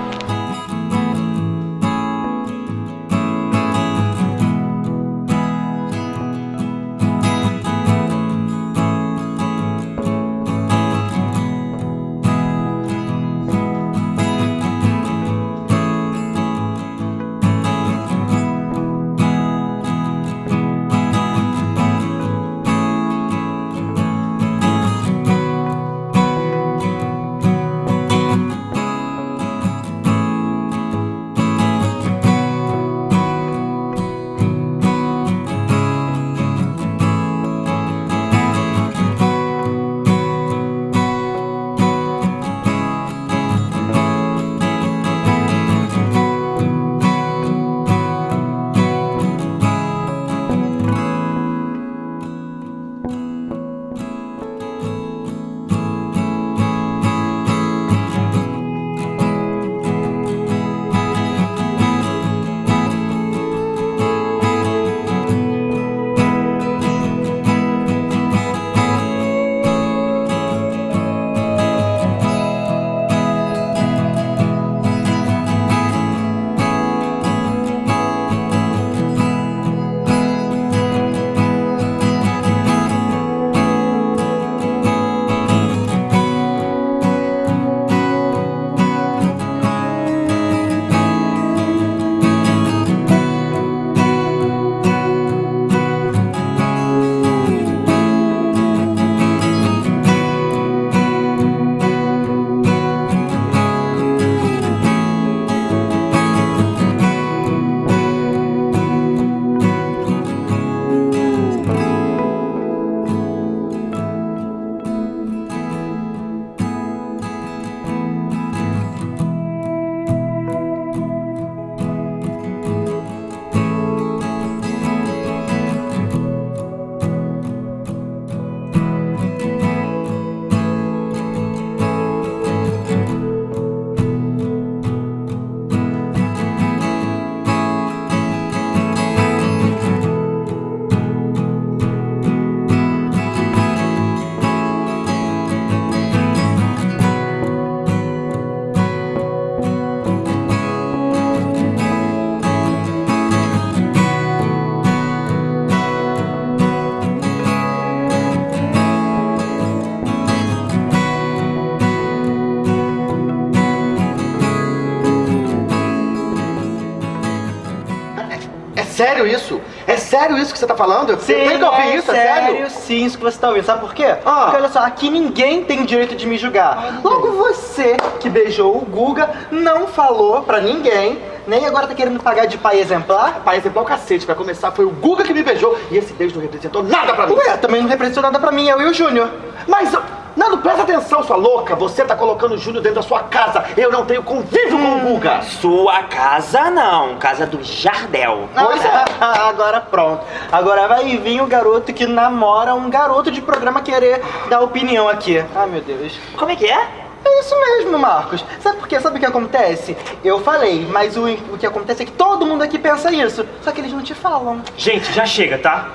Speaker 19: Sério isso que você tá falando?
Speaker 15: Sim,
Speaker 19: tem que ouvir
Speaker 15: é
Speaker 19: isso? É sério?
Speaker 15: sim, isso que você tá ouvindo. Sabe por quê?
Speaker 19: Ah.
Speaker 15: Porque olha só, aqui ninguém tem direito de me julgar. Logo você, que beijou o Guga, não falou pra ninguém, nem agora tá querendo pagar de pai exemplar.
Speaker 19: Pai exemplar o cacete, pra começar foi o Guga que me beijou e esse beijo não representou nada pra mim.
Speaker 15: Ué, também não representou nada pra mim, eu e o Júnior.
Speaker 19: Mas, Nando, presta atenção, sua louca. Você tá colocando o Júnior dentro da sua casa. Eu não tenho convívio com o Guga.
Speaker 27: Sua casa não, casa do Jardel.
Speaker 15: Pois é. Agora pronto. Agora vai vir o garoto que namora um garoto de programa querer dar opinião aqui. Ai, meu Deus.
Speaker 27: Como é que é?
Speaker 15: É isso mesmo, Marcos. Sabe por quê? Sabe o que acontece? Eu falei, mas o, o que acontece é que todo mundo aqui pensa isso. Só que eles não te falam.
Speaker 28: Gente, já chega, tá?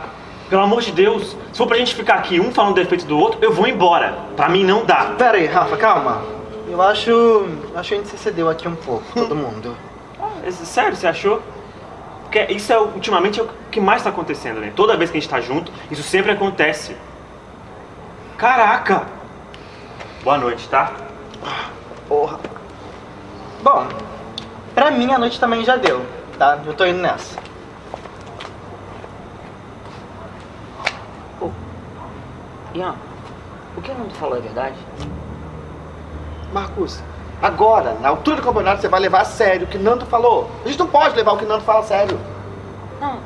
Speaker 28: Pelo amor de Deus, se for pra gente ficar aqui um falando defeito do outro, eu vou embora. Pra mim não dá.
Speaker 15: Pera aí, Rafa, calma. Eu acho. Acho que a gente se cedeu aqui um pouco, todo mundo.
Speaker 28: É Sério, você achou? Porque isso é ultimamente é o que mais tá acontecendo, né? Toda vez que a gente tá junto, isso sempre acontece. Caraca! Boa noite, tá?
Speaker 15: Porra. Bom, pra mim a noite também já deu, tá? Eu tô indo nessa.
Speaker 27: Ian, o que o Nando falou é verdade?
Speaker 19: Marcos, agora, na altura do campeonato, você vai levar a sério o que Nando falou. A gente não pode levar o que Nando fala a sério.
Speaker 27: Não,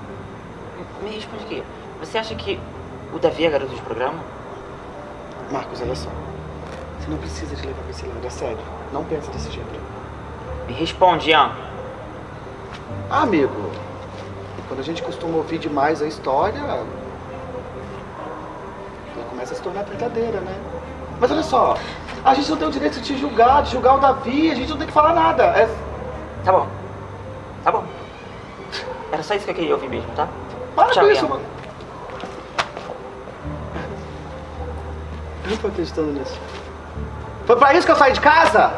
Speaker 27: me responde aqui. Você acha que o Davi é garoto de programa?
Speaker 19: Marcos, olha só. Você não precisa de levar esse lado a sério. Não pensa desse jeito.
Speaker 27: Me responde, Ian.
Speaker 19: Ah, amigo, quando a gente costuma ouvir demais a história, ela começa a se tornar brincadeira, né? Mas olha só, a gente não tem o direito de te julgar, de julgar o Davi, a gente não tem que falar nada. É...
Speaker 27: Tá bom. Tá bom. Era só isso que eu queria ouvir mesmo, tá?
Speaker 19: Para
Speaker 27: Tchau,
Speaker 19: com isso, mano.
Speaker 15: Eu não tô acreditando nisso.
Speaker 19: Foi pra isso que eu saí de casa?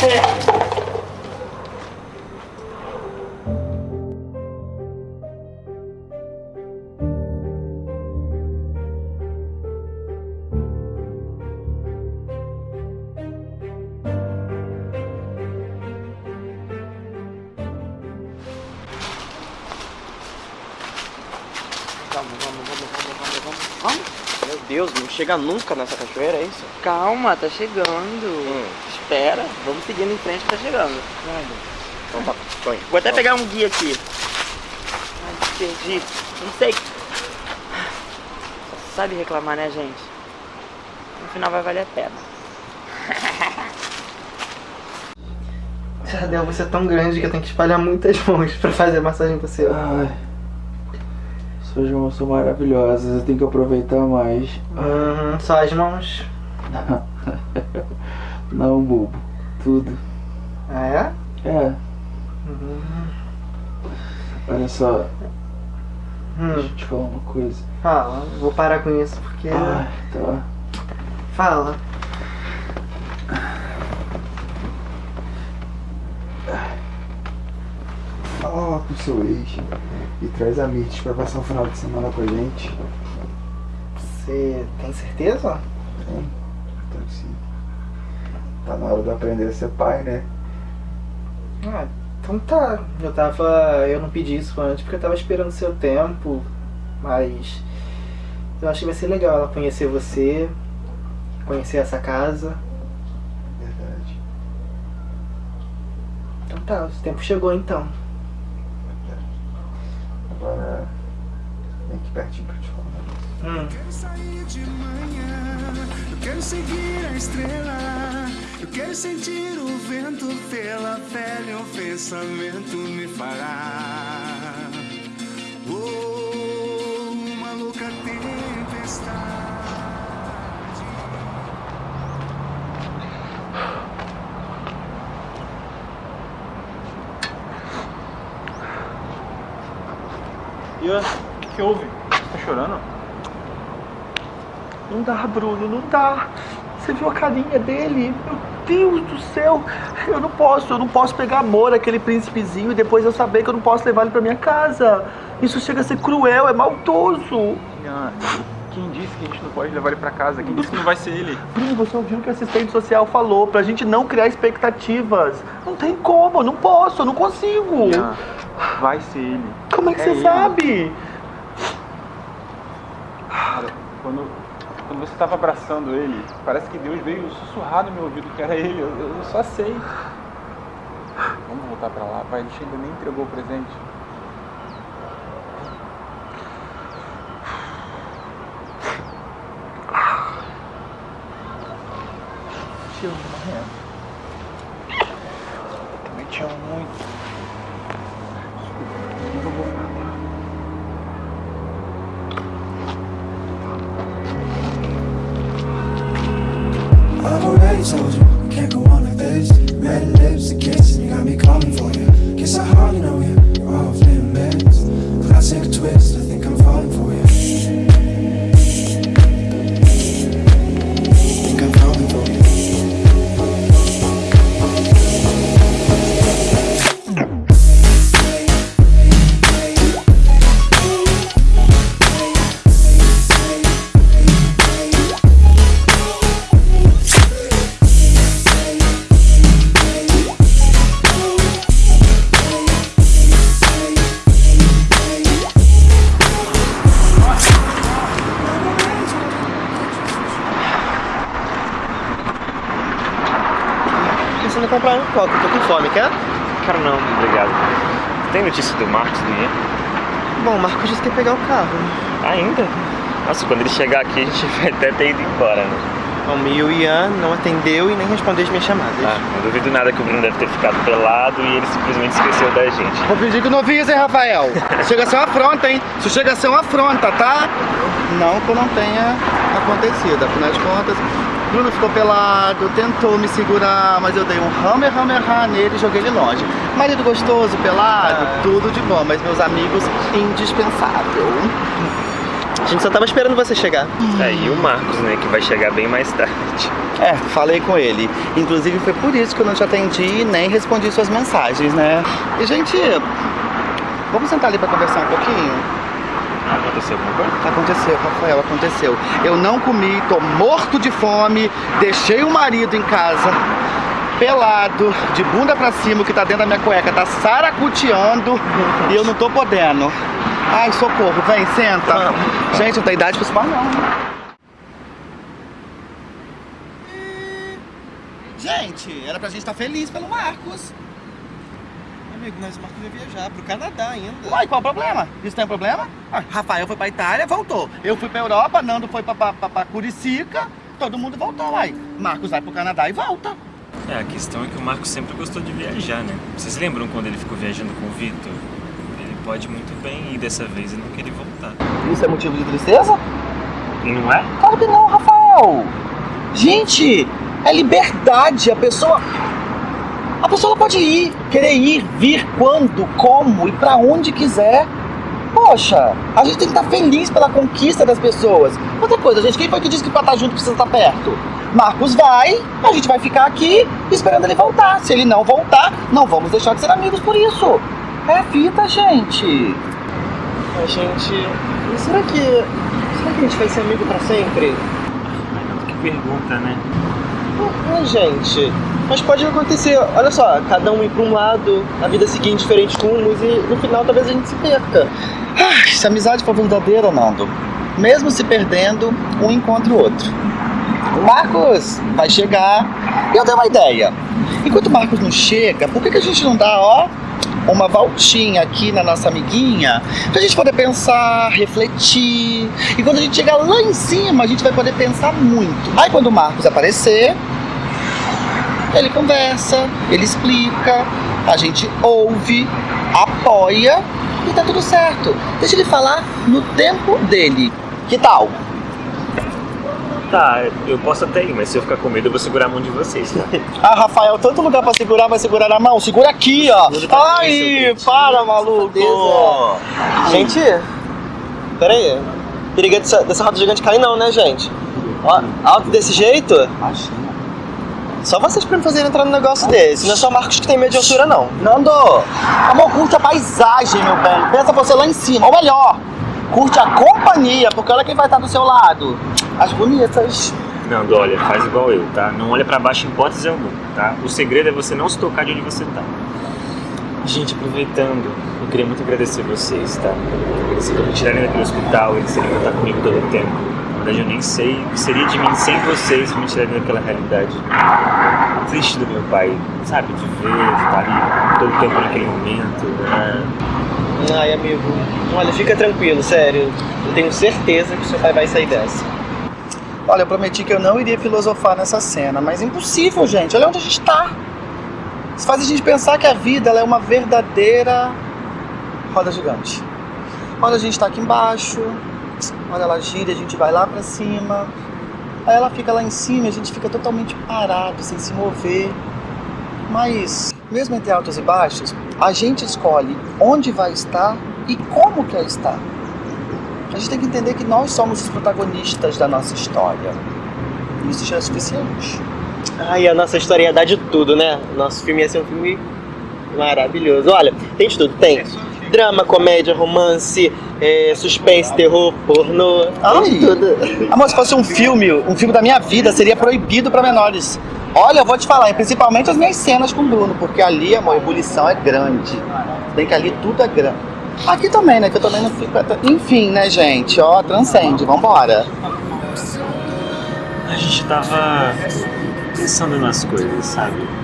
Speaker 15: Vamos, chega nunca nessa cachoeira, é isso?
Speaker 31: Calma, tá chegando. Espera, vamos seguindo em frente que tá chegando.
Speaker 15: Então tá, tô indo.
Speaker 31: Vou até pegar um guia aqui. Ai, perdi. Não sei. Só sabe reclamar, né, gente? No final vai valer a pena.
Speaker 15: Jardel, você é tão grande que eu tenho que espalhar muitas mãos pra fazer massagem pra você.
Speaker 16: Ai, suas mãos são maravilhosas, eu tenho que aproveitar mais.
Speaker 15: Hum, só as mãos.
Speaker 16: Não, bobo. Tudo.
Speaker 15: Ah, é?
Speaker 16: É,
Speaker 15: Uhum.
Speaker 16: olha só.
Speaker 15: Hum.
Speaker 16: Deixa eu te falar uma coisa.
Speaker 15: Fala, vou parar com isso porque.
Speaker 16: Ai, tá.
Speaker 15: Fala.
Speaker 16: Fala lá com o seu ex e traz a Mirth pra passar o final de semana com a gente.
Speaker 15: Você tem certeza?
Speaker 16: Tem, então sim. Tá na hora de aprender a ser pai, né?
Speaker 15: Ah, então tá. Eu tava. Eu não pedi isso antes porque eu tava esperando seu tempo. Mas. Eu acho que vai ser legal ela conhecer você. Conhecer essa casa.
Speaker 16: Verdade.
Speaker 15: Então tá, o tempo chegou então.
Speaker 16: Agora vem aqui pertinho pra te falar um.
Speaker 15: Hum.
Speaker 5: Quero sair de manhã, eu quero seguir a estrela. Eu quero sentir o vento pela pele, o pensamento me fará.
Speaker 30: O que, que houve? Você tá chorando?
Speaker 19: Não dá, Bruno, não dá. Você viu a carinha dele? Meu Deus do céu. Eu não posso, eu não posso pegar amor aquele príncipezinho e depois eu saber que eu não posso levar ele pra minha casa. Isso chega a ser cruel, é maldoso.
Speaker 30: Quem disse que a gente não pode levar ele pra casa? Quem disse que não vai ser ele?
Speaker 19: Bruno, você ouviu o que a assistente social falou, pra gente não criar expectativas. Não tem como, eu não posso, eu não consigo.
Speaker 28: Vai ser ele.
Speaker 30: Como é que você
Speaker 28: ele.
Speaker 30: sabe?
Speaker 18: Cara, quando, quando você tava abraçando ele, parece que Deus veio sussurrar no meu ouvido que era ele. Eu, eu só sei. Vamos voltar pra lá, pai. A gente ainda nem entregou o presente. Te
Speaker 32: Bom, o Marcos disse que ia pegar o carro.
Speaker 28: Ainda? Nossa, quando ele chegar aqui a gente vai até ter ido embora, né?
Speaker 32: Bom, e o Ian não atendeu e nem respondeu as minhas chamadas.
Speaker 28: Ah, não duvido nada que o Bruno deve ter ficado pelado e ele simplesmente esqueceu da gente.
Speaker 19: Vou pedir que não fiz, hein, Rafael? Chega a ser uma afronta, hein? Isso chega a ser uma afronta, tá? Não que não tenha acontecido, afinal de contas, Bruno ficou pelado, tentou me segurar, mas eu dei um hammer, hammer, hammer nele e joguei ele longe. Marido gostoso, pelado, tudo de bom, mas meus amigos, indispensável.
Speaker 32: A gente só tava esperando você chegar.
Speaker 28: É, e o Marcos, né, que vai chegar bem mais tarde.
Speaker 19: É, falei com ele. Inclusive foi por isso que eu não te atendi e nem respondi suas mensagens, né? E gente, vamos sentar ali pra conversar um pouquinho?
Speaker 28: Aconteceu alguma coisa?
Speaker 19: Aconteceu, Rafael, aconteceu. Eu não comi, tô morto de fome, deixei o marido em casa, pelado, de bunda pra cima, o que tá dentro da minha cueca tá saracuteando e eu não tô podendo. Ai, socorro, vem, senta. Gente, não tem idade pra isso não. Gente, era pra gente estar feliz pelo Marcos.
Speaker 32: Amigo, mas o Marcos vai viajar pro Canadá ainda.
Speaker 19: Uai, qual o problema? Isso tem problema? Ah, Rafael foi pra Itália, voltou. Eu fui pra Europa, Nando foi pra, pra, pra, pra Curicica, todo mundo voltou, uai. Marcos vai pro Canadá e volta.
Speaker 28: É, a questão é que o Marcos sempre gostou de viajar, né? Vocês lembram quando ele ficou viajando com o Vitor? Ele pode muito bem ir dessa vez e não querer voltar.
Speaker 19: Isso é motivo de tristeza?
Speaker 28: Não é?
Speaker 19: Claro que não, Rafael. Gente, é liberdade. A pessoa. A pessoa pode ir, querer ir, vir quando, como e pra onde quiser. Poxa, a gente tem que estar feliz pela conquista das pessoas. Outra coisa, gente, quem foi que disse que pra estar junto precisa estar perto? Marcos vai, a gente vai ficar aqui esperando ele voltar. Se ele não voltar, não vamos deixar de ser amigos por isso. É a vida, gente.
Speaker 32: A gente. E será que. Será que a gente vai ser amigo pra sempre?
Speaker 28: Que pergunta, né?
Speaker 32: Ah, gente. Mas pode acontecer, olha só, cada um ir pra um lado, a vida seguir em diferentes rumos e no final talvez a gente se perca.
Speaker 19: Ah, se a amizade for verdadeira, Nando, mesmo se perdendo, um encontra o outro. O Marcos vai chegar. Eu dei uma ideia. Enquanto o Marcos não chega, por que, que a gente não dá, ó, uma voltinha aqui na nossa amiguinha, pra gente poder pensar, refletir. E quando a gente chegar lá em cima, a gente vai poder pensar muito. Aí quando o Marcos aparecer, ele conversa, ele explica, a gente ouve, apoia e tá tudo certo. Deixa ele falar no tempo dele. Que tal?
Speaker 28: Tá, eu posso até ir, mas se eu ficar com medo, eu vou segurar a mão de vocês, tá?
Speaker 19: Ah, Rafael, tanto lugar pra segurar, vai segurar na mão. Segura aqui, ó. Ai, para, maluco.
Speaker 32: Gente, pera aí. Periga dessa, dessa roda gigante cair não, né, gente? Ó, alto desse jeito? Só vocês pra me fazerem entrar num negócio desse. Não é só Marcos que tem medo de altura, não.
Speaker 19: Nando, amor, curte a paisagem, meu bem. Pensa você lá em cima. Ou melhor, curte a companhia, porque olha quem vai estar do seu lado. As bonitas.
Speaker 28: Não, olha, faz igual eu, tá? Não olha pra baixo em hipótese alguma, tá? O segredo é você não se tocar de onde você tá. Gente, aproveitando, eu queria muito agradecer vocês, tá? Agradecer por me tirarem daquele hospital, eles terem estar comigo todo o tempo. Na verdade, eu nem sei o que seria de mim sem vocês me tirarem daquela realidade. Triste do meu pai, sabe? De ver, de estar ali todo o tempo naquele momento. Né?
Speaker 32: Ai, amigo, olha, fica tranquilo, sério. Eu tenho certeza que seu pai vai sair dessa.
Speaker 19: Olha, eu prometi que eu não iria filosofar nessa cena, mas é impossível, gente. Olha onde a gente tá. Isso faz a gente pensar que a vida ela é uma verdadeira roda gigante. Olha, a gente tá aqui embaixo, olha, ela gira, a gente vai lá pra cima. Aí ela fica lá em cima e a gente fica totalmente parado, sem se mover. Mas, mesmo entre altos e baixos, a gente escolhe onde vai estar e como quer estar. A gente tem que entender que nós somos os protagonistas da nossa história. Isso já é suficiente.
Speaker 32: Ai, a nossa história ia dar de tudo, né? Nosso filme ia ser um filme maravilhoso. Olha, tem de tudo. Tem drama, comédia, romance, é, suspense, terror, pornô.
Speaker 19: Ai,
Speaker 32: Tem tudo.
Speaker 19: Amor, se fosse um filme, um filme da minha vida, seria proibido para menores. Olha, eu vou te falar, principalmente as minhas cenas com o Bruno, porque ali, amor, a ebulição é grande. Bem que ali tudo é grande. Aqui também, né? Que eu também não fico. Enfim, né, gente? Ó, transcende, vambora.
Speaker 28: A gente tava pensando nas coisas, sabe?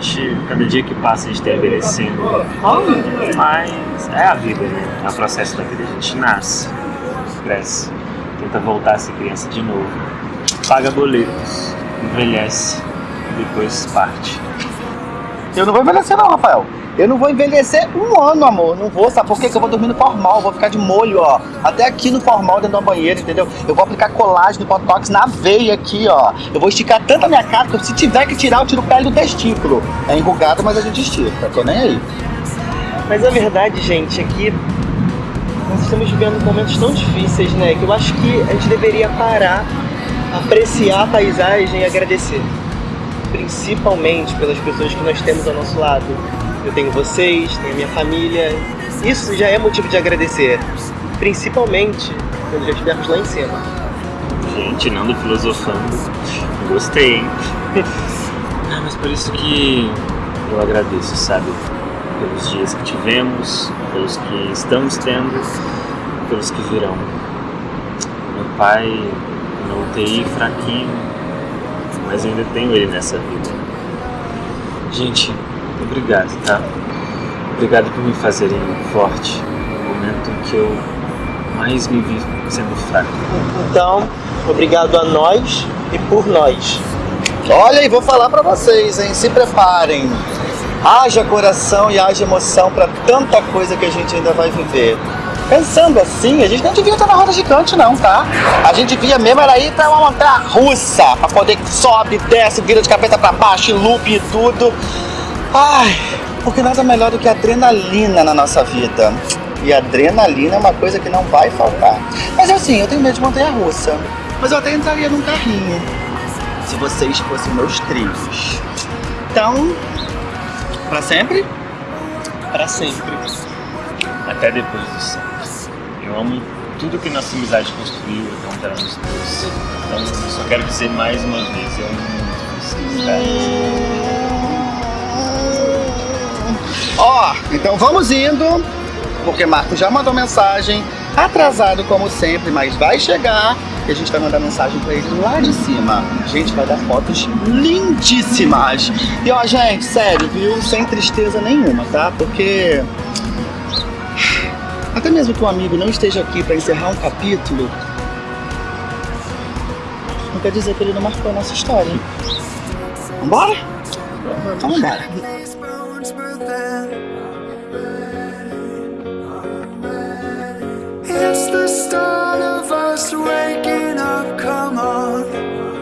Speaker 28: Gente, cada dia que passa, a gente tá envelhecendo. Mas é a vida, né? É o processo da vida. A gente nasce, cresce, tenta voltar a ser criança de novo, paga boletos, envelhece, depois parte.
Speaker 19: Eu não vou envelhecer, não, Rafael. Eu não vou envelhecer um ano, amor. Não vou, sabe por quê? Que eu vou dormir no formal. Vou ficar de molho, ó. Até aqui no formal, dentro da banheira, entendeu? Eu vou aplicar colágeno, botox na veia aqui, ó. Eu vou esticar tanto a minha cara que se tiver que tirar, eu tiro pele do testículo. É enrugado, mas a gente estica. Tô nem aí.
Speaker 32: Mas a verdade, gente, é que nós estamos vivendo momentos tão difíceis, né? Que eu acho que a gente deveria parar, apreciar a paisagem e agradecer. Principalmente pelas pessoas que nós temos ao nosso lado. Eu tenho vocês, tenho a minha família. Isso já é motivo de agradecer. Principalmente quando já estivermos lá em cima.
Speaker 28: Gente, Nando filosofando. Gostei, hein? Ah, mas por isso que eu agradeço, sabe? Pelos dias que tivemos, pelos que estamos tendo, pelos que virão. Meu pai na UTI fraquinho, mas eu ainda tenho ele nessa vida. Gente, obrigado, tá? Obrigado por me fazerem forte no momento em que eu mais me vi sendo fraco.
Speaker 32: Então, obrigado a nós e por nós.
Speaker 19: Olha, e vou falar pra vocês, hein? Se preparem. Haja coração e haja emoção pra tanta coisa que a gente ainda vai viver. Pensando assim, a gente não devia estar na roda gigante, não, tá? A gente devia mesmo era ir pra uma montanha russa, pra poder sobe, desce, vira de cabeça pra baixo, loop e tudo. Ai, porque nada melhor do que adrenalina na nossa vida. E adrenalina é uma coisa que não vai faltar. Mas assim, eu tenho medo de montanha russa. Mas eu até entraria num carrinho. Se vocês fossem meus trilhos. Então, pra sempre?
Speaker 32: Pra sempre.
Speaker 28: Até depois do sempre. Eu amo tudo que nossa amizade construiu contra nós dois. Então eu só quero dizer mais uma vez, eu amo muito vocês,
Speaker 19: Então vamos indo, porque Marco já mandou mensagem, atrasado como sempre, mas vai chegar e a gente vai mandar mensagem pra ele lá de cima. A gente vai dar fotos lindíssimas. E ó, gente, sério, viu? Sem tristeza nenhuma, tá? Porque até mesmo que um amigo não esteja aqui pra encerrar um capítulo, não quer dizer que ele não marcou a nossa história. Vambora? Então vambora.
Speaker 5: It's the start of us waking up, come on.